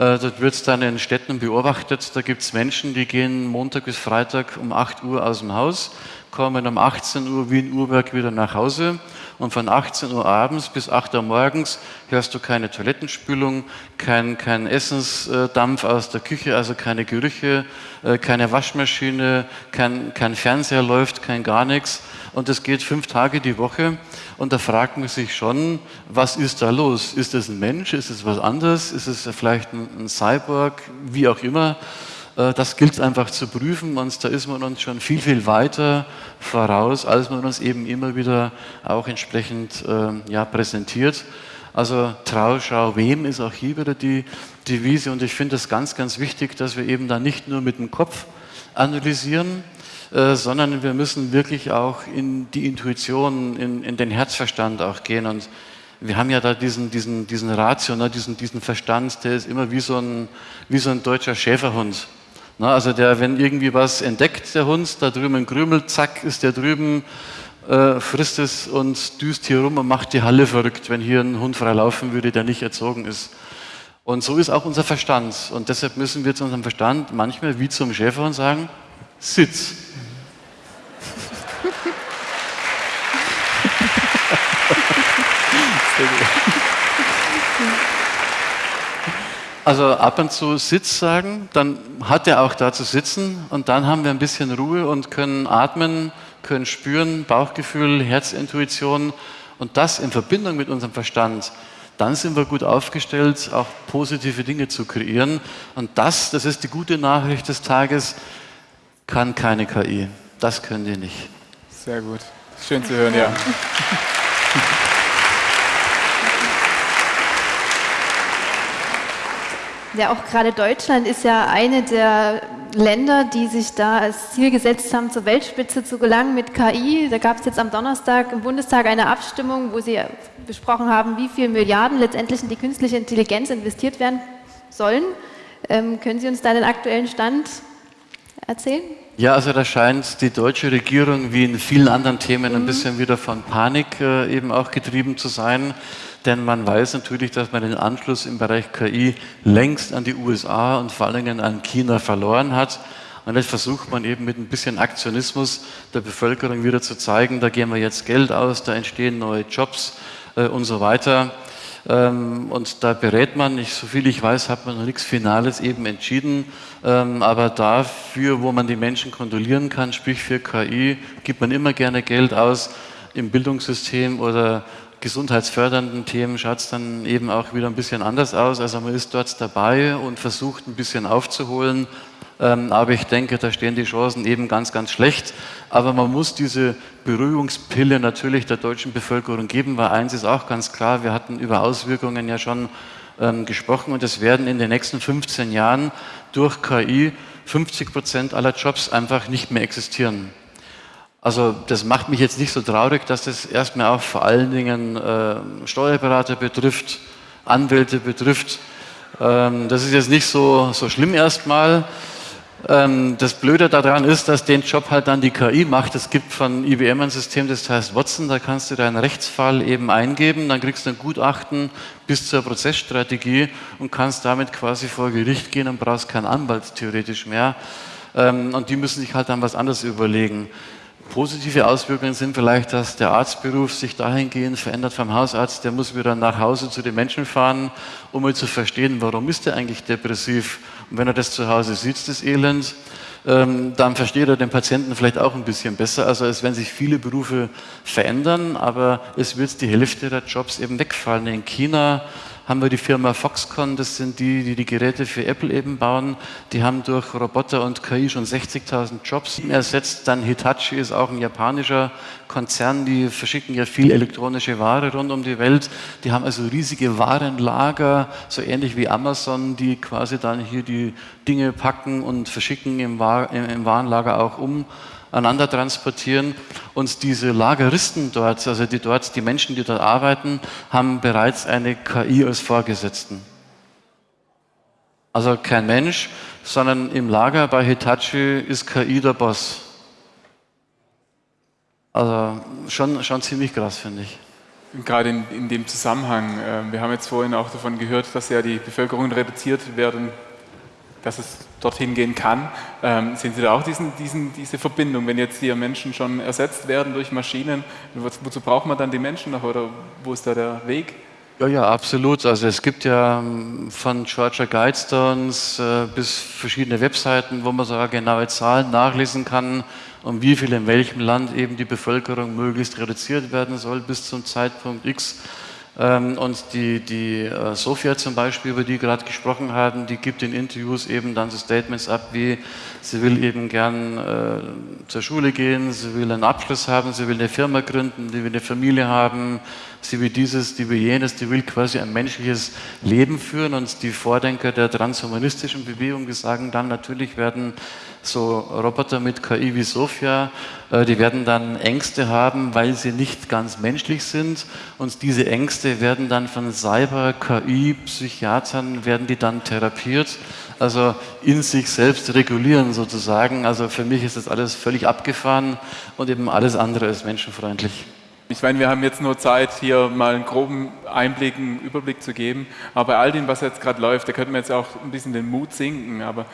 dort wird es dann in Städten beobachtet, da gibt es Menschen, die gehen Montag bis Freitag um 8 Uhr aus dem Haus, kommen um 18 Uhr wie in Uhrwerk wieder nach Hause. Und von 18 Uhr abends bis 8 Uhr morgens hörst du keine Toilettenspülung, kein, kein Essensdampf aus der Küche, also keine Gerüche, äh, keine Waschmaschine, kein, kein Fernseher läuft, kein gar nichts. Und das geht fünf Tage die Woche. Und da fragt man sich schon, was ist da los? Ist es ein Mensch? Ist es was anderes? Ist es vielleicht ein, Cyborg? Wie auch immer. Äh, das gilt es einfach zu prüfen und da ist man uns schon viel, viel weiter voraus, als man uns eben immer wieder auch entsprechend äh, ja, präsentiert. Also Trau, schau, wem ist auch hier wieder die Devise und ich finde es ganz, ganz wichtig, dass wir eben da nicht nur mit dem Kopf analysieren, äh, sondern wir müssen wirklich auch in die Intuition, in, in, den Herzverstand auch gehen. Und wir haben ja da diesen, diesen, diesen Ratio, ne, diesen, diesen Verstand, der ist immer wie so ein, wie so ein deutscher Schäferhund. Ne, also der, wenn irgendwie was entdeckt, der Hund, da drüben ein Krümel, zack, ist der drüben, äh, frisst es und düst hier rum und macht die Halle verrückt, wenn hier ein Hund frei laufen würde, der nicht erzogen ist. Und so ist auch unser Verstand. Und deshalb müssen wir zu unserem Verstand manchmal wie zum Schäferhund sagen, sitz. Also ab und zu Sitz sagen, dann hat er auch da zu sitzen und dann haben wir ein bisschen Ruhe und können atmen, können spüren, Bauchgefühl, Herzintuition und das in Verbindung mit unserem Verstand. Dann sind wir gut aufgestellt, auch positive Dinge zu kreieren. Und das, das ist die gute Nachricht des Tages, kann keine KI. Das können die nicht. Sehr gut. Schön zu hören, ja. Ja, auch gerade Deutschland ist ja eine der Länder, die sich da als Ziel gesetzt haben, zur Weltspitze zu gelangen mit KI. Da gab es jetzt am Donnerstag im Bundestag eine Abstimmung, wo sie besprochen haben, wie viele Milliarden letztendlich in die künstliche Intelligenz investiert werden sollen. Ähm, können Sie uns da den aktuellen Stand erzählen? Ja, also da scheint die deutsche Regierung wie in vielen anderen Themen ein mhm. bisschen wieder von Panik äh, eben auch getrieben zu sein. Denn man weiß natürlich, dass man den Anschluss im Bereich KI längst an die USA und vor allen Dingen an China verloren hat. Und jetzt versucht man eben mit ein bisschen Aktionismus der Bevölkerung wieder zu zeigen, da geben wir jetzt Geld aus, da entstehen neue Jobs äh, und so weiter. Ähm, und da berät man, ich, so viel ich weiß, hat man noch nichts Finales eben entschieden. Ähm, aber dafür, wo man die Menschen kontrollieren kann, sprich für KI, gibt man immer gerne Geld aus im Bildungssystem oder gesundheitsfördernden Themen schaut es dann eben auch wieder ein bisschen anders aus. Also man ist dort dabei und versucht ein bisschen aufzuholen. Ähm, aber ich denke, da stehen die Chancen eben ganz, ganz schlecht. Aber man muss diese Beruhigungspille natürlich der deutschen Bevölkerung geben, weil eins ist auch ganz klar, wir hatten über Auswirkungen ja schon ähm, gesprochen und es werden in den nächsten 15 Jahren durch KI 50 Prozent aller Jobs einfach nicht mehr existieren. Also das macht mich jetzt nicht so traurig, dass das erstmal auch vor allen Dingen äh, Steuerberater betrifft, Anwälte betrifft. Ähm, das ist jetzt nicht so, so schlimm erstmal. Ähm, das Blöde daran ist, dass den Job halt dann die KI macht. Es gibt von IBM ein System, das heißt Watson, da kannst du deinen Rechtsfall eben eingeben, dann kriegst du ein Gutachten bis zur Prozessstrategie und kannst damit quasi vor Gericht gehen und brauchst keinen Anwalt theoretisch mehr. Ähm, und die müssen sich halt dann was anderes überlegen. Positive Auswirkungen sind vielleicht, dass der Arztberuf sich dahingehend verändert vom Hausarzt. Der muss wieder nach Hause zu den Menschen fahren, um mal zu verstehen, warum ist er eigentlich depressiv. Und wenn er das zu Hause sieht, das Elend, ähm, dann versteht er den Patienten vielleicht auch ein bisschen besser. Also es werden sich viele Berufe verändern, aber es wird die Hälfte der Jobs eben wegfallen. In China haben wir die Firma Foxconn, das sind die, die die Geräte für Apple eben bauen. Die haben durch Roboter und KI schon 60.000 Jobs ersetzt. Dann Hitachi ist auch ein japanischer Konzern, die verschicken ja viel elektronische Ware rund um die Welt. Die haben also riesige Warenlager, so ähnlich wie Amazon, die quasi dann hier die Dinge packen und verschicken im, Warenlager auch um aneinander transportieren. Und diese Lageristen dort, also die dort, die Menschen, die dort arbeiten, haben bereits eine KI als Vorgesetzten. Also kein Mensch, sondern im Lager bei Hitachi ist KI der Boss. Also schon, schon ziemlich krass, finde ich. Gerade in, in, dem Zusammenhang, äh, wir haben jetzt vorhin auch davon gehört, dass ja die Bevölkerung reduziert werden dass es dorthin gehen kann. Ähm, sehen Sie da auch diesen, diesen, diese Verbindung, wenn jetzt hier Menschen schon ersetzt werden durch Maschinen, wozu braucht man dann die Menschen noch oder wo ist da der Weg? Ja, ja, absolut. Also es gibt ja ähm, von Georgia Guidestones äh, bis verschiedene Webseiten, wo man sogar genaue Zahlen nachlesen kann, um wie viel in welchem Land eben die Bevölkerung möglichst reduziert werden soll bis zum Zeitpunkt X. Ähm, und die, die äh, Sophia zum Beispiel, über die gerade gesprochen haben, die gibt in Interviews eben dann so Statements ab, wie sie will eben gern äh, zur Schule gehen, sie will einen Abschluss haben, sie will eine Firma gründen, sie will eine Familie haben, sie will dieses, die will jenes, die will quasi ein menschliches Leben führen. Und die Vordenker der transhumanistischen Bewegung, die sagen dann, natürlich werden so Roboter mit KI wie Sophia, äh, die werden dann Ängste haben, weil sie nicht ganz menschlich sind. Und diese Ängste werden dann von Cyber-KI-Psychiatern, werden die dann therapiert, also in sich selbst regulieren sozusagen. Also für mich ist das alles völlig abgefahren und eben alles andere ist menschenfreundlich. Ich meine, wir haben jetzt nur Zeit, hier mal einen groben Einblick, einen Überblick zu geben. Aber bei all dem, was jetzt gerade läuft, da könnten wir jetzt auch ein bisschen den Mut sinken. Aber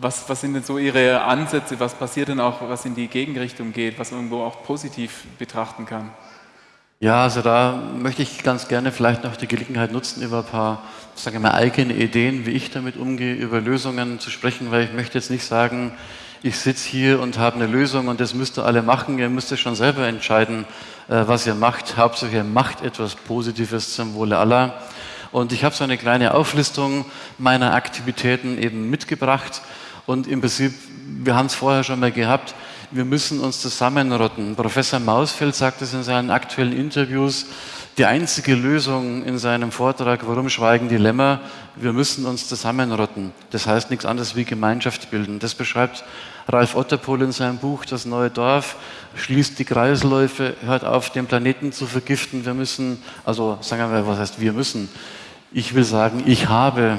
was, was, sind denn so Ihre Ansätze? Was passiert denn auch, was in die Gegenrichtung geht, was man irgendwo auch positiv betrachten kann? Ja, also da möchte ich ganz gerne vielleicht noch die Gelegenheit nutzen, über ein paar, sagen wir mal, eigene Ideen, wie ich damit umgehe, über Lösungen zu sprechen, weil ich möchte jetzt nicht sagen, ich sitze hier und habe eine Lösung und das müsst ihr alle machen. Ihr müsst schon selber entscheiden, äh, was ihr macht. Hauptsache, ihr macht etwas Positives zum Wohle aller. Und ich habe so eine kleine Auflistung meiner Aktivitäten eben mitgebracht. Und im Prinzip, wir haben es vorher schon mal gehabt, wir müssen uns zusammenrotten. Professor Mausfeld sagt es in seinen aktuellen Interviews, die einzige Lösung in seinem Vortrag, warum schweigen die Lämmer? Wir müssen uns zusammenrotten. Das heißt nichts anderes wie Gemeinschaft bilden. Das beschreibt Ralf Otterpohl in seinem Buch Das neue Dorf, schließt die Kreisläufe, hört auf, den Planeten zu vergiften. Wir müssen, also sagen wir, was heißt wir müssen? Ich will sagen, ich habe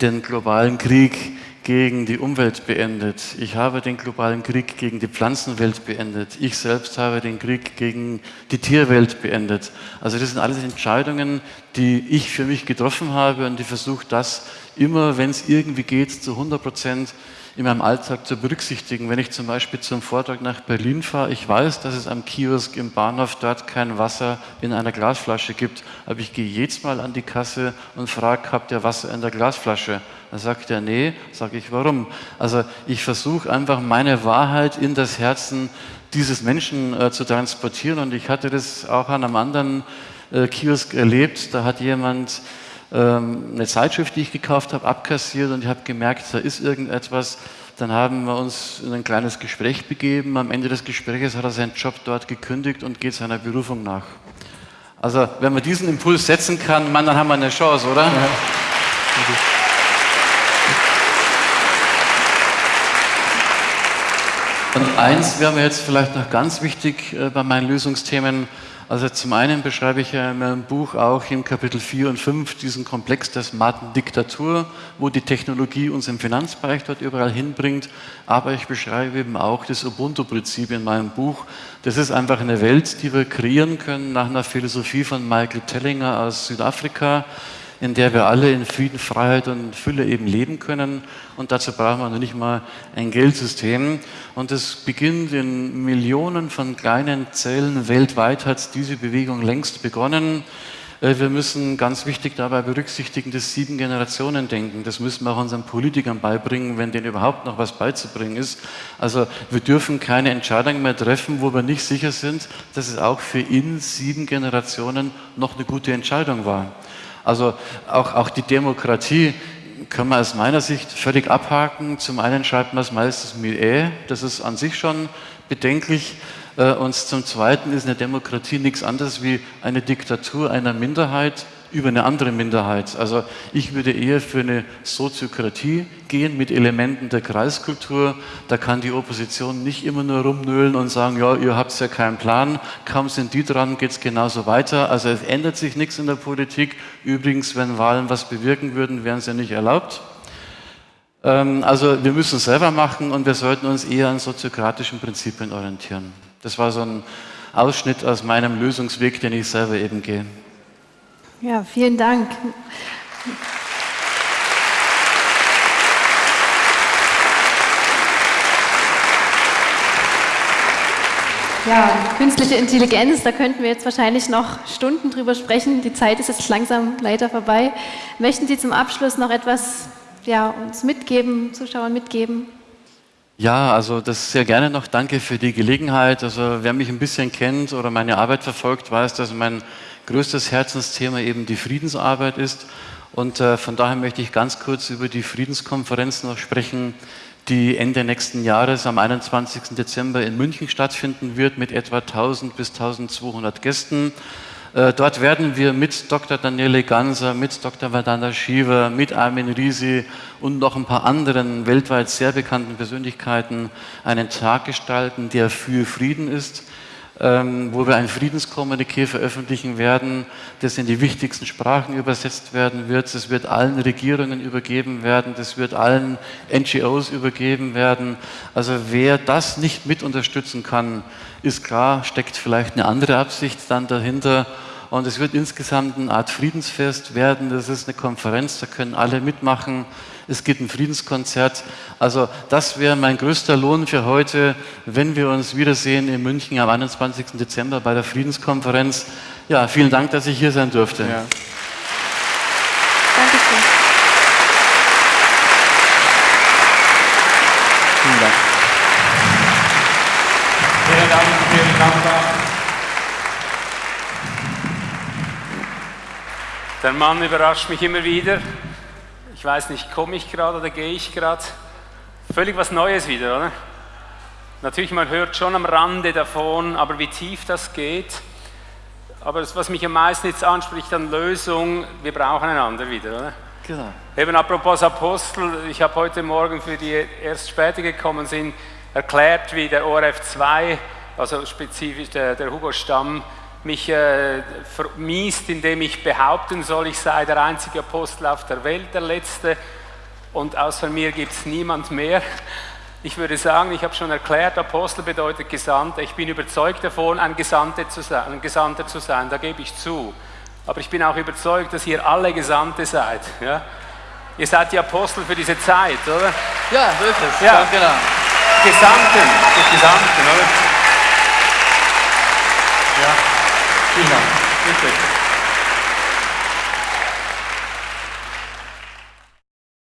den globalen Krieg gegen die Umwelt beendet. Ich habe den globalen Krieg gegen die Pflanzenwelt beendet. Ich selbst habe den Krieg gegen die Tierwelt beendet. Also das sind alles Entscheidungen, die ich für mich getroffen habe und ich versuche das immer, wenn es irgendwie geht, zu 100 Prozent in meinem Alltag zu berücksichtigen. Wenn ich zum Beispiel zum Vortrag nach Berlin fahre, ich weiß, dass es am Kiosk im Bahnhof dort kein Wasser in einer Glasflasche gibt, aber ich gehe jetzt mal an die Kasse und frage, habt ihr Wasser in der Glasflasche? Dann sagt er, nee, sage ich, warum? Also ich versuche einfach meine Wahrheit in das Herzen dieses Menschen äh, zu transportieren und ich hatte das auch an einem anderen äh, Kiosk erlebt, da hat jemand ähm, eine Zeitschrift, die ich gekauft habe, abkassiert und ich habe gemerkt, da ist irgendetwas. Dann haben wir uns in ein kleines Gespräch begeben. Am Ende des Gesprächs hat er seinen Job dort gekündigt und geht seiner Berufung nach. Also, wenn man diesen Impuls setzen kann, man, dann haben wir eine Chance, oder? Ja. Und eins wäre mir jetzt vielleicht noch ganz wichtig äh, bei meinen Lösungsthemen. Also zum einen beschreibe ich ja in meinem Buch auch im Kapitel 4 und 5 diesen Komplex der smarten Diktatur, wo die Technologie uns im Finanzbereich dort überall hinbringt. Aber ich beschreibe eben auch das Ubuntu-Prinzip in meinem Buch. Das ist einfach eine Welt, die wir kreieren können nach einer Philosophie von Michael Tellinger aus Südafrika in der wir alle in Frieden, Freiheit und Fülle eben leben können. Und dazu brauchen wir noch nicht mal ein Geldsystem. Und es beginnt in Millionen von kleinen Zellen weltweit, hat diese Bewegung längst begonnen. Äh, wir müssen ganz wichtig dabei berücksichtigen, das Sieben-Generationen-Denken. Das müssen wir auch unseren Politikern beibringen, wenn denen überhaupt noch was beizubringen ist. Also wir dürfen keine Entscheidungen mehr treffen, wo wir nicht sicher sind, dass es auch für in sieben Generationen noch eine gute Entscheidung war. Also auch, auch die Demokratie kann man aus meiner Sicht völlig abhaken. Zum einen schreibt man es meistens mit E, das ist an sich schon bedenklich. Äh, und zum Zweiten ist eine Demokratie nichts anderes wie eine Diktatur einer Minderheit über eine andere Minderheit. Also ich würde eher für eine Soziokratie gehen mit Elementen der Kreiskultur. Da kann die Opposition nicht immer nur rumnölen und sagen, ja, ihr habt ja keinen Plan. Kaum sind die dran, geht es genauso weiter. Also es ändert sich nichts in der Politik. Übrigens, wenn Wahlen was bewirken würden, wären sie nicht erlaubt. Ähm, also wir müssen es selber machen und wir sollten uns eher an soziokratischen Prinzipien orientieren. Das war so ein Ausschnitt aus meinem Lösungsweg, den ich selber eben gehe. Ja, vielen Dank. Ja, künstliche Intelligenz, da könnten wir jetzt wahrscheinlich noch Stunden drüber sprechen. Die Zeit ist jetzt langsam leider vorbei. Möchten Sie zum Abschluss noch etwas ja, uns mitgeben, Zuschauern mitgeben? Ja, also das sehr gerne noch. Danke für die Gelegenheit. Also wer mich ein bisschen kennt oder meine Arbeit verfolgt, weiß, dass mein größtes Herzensthema eben die Friedensarbeit ist. Und äh, von daher möchte ich ganz kurz über die Friedenskonferenz noch sprechen, die Ende nächsten Jahres am 21. Dezember in München stattfinden wird mit etwa 1000 bis 1200 Gästen. Äh, dort werden wir mit Dr. Daniele Ganser, mit Dr. Vedanta Shiva, mit Armin Risi und noch ein paar anderen weltweit sehr bekannten Persönlichkeiten einen Tag gestalten, der für Frieden ist wo wir ein Friedenskommuniqué veröffentlichen werden, das in die wichtigsten Sprachen übersetzt werden wird. Das wird allen Regierungen übergeben werden, das wird allen NGOs übergeben werden. Also wer das nicht mit unterstützen kann, ist klar, steckt vielleicht eine andere Absicht dann dahinter. Und es wird insgesamt eine Art Friedensfest werden. Das ist eine Konferenz, da können alle mitmachen es gibt ein Friedenskonzert. Also das wäre mein größter Lohn für heute, wenn wir uns wiedersehen in München am 21. Dezember bei der Friedenskonferenz. Ja, vielen Dank, dass ich hier sein durfte. Ja. Dankeschön. Vielen Dank. Vielen Dank, vielen Dank. Der Mann überrascht mich immer wieder ich weiß nicht, komme ich gerade oder gehe ich gerade? Völlig was Neues wieder, oder? Natürlich, man hört schon am Rande davon, aber wie tief das geht. Aber das, was mich am meisten jetzt anspricht an Lösung, wir brauchen einander wieder, oder? Genau. Eben apropos Apostel, ich habe heute Morgen für die erst später gekommen sind, erklärt, wie der ORF 2, also spezifisch der, der Hugo Stamm, mich äh, vermiest, indem ich behaupten soll, ich sei der einzige Apostel auf der Welt, der letzte, und außer mir gibt es niemand mehr. Ich würde sagen, ich habe schon erklärt, Apostel bedeutet Gesandter. Ich bin überzeugt davon, ein Gesandter zu sein, ein Gesandter zu sein da gebe ich zu. Aber ich bin auch überzeugt, dass ihr alle Gesandte seid. Ja? Ihr seid die Apostel für diese Zeit, oder? Ja, so ist es. Ja, Ganz genau. Gesandten, die Gesandten, oder? Ja, vielen Dank. Bitte.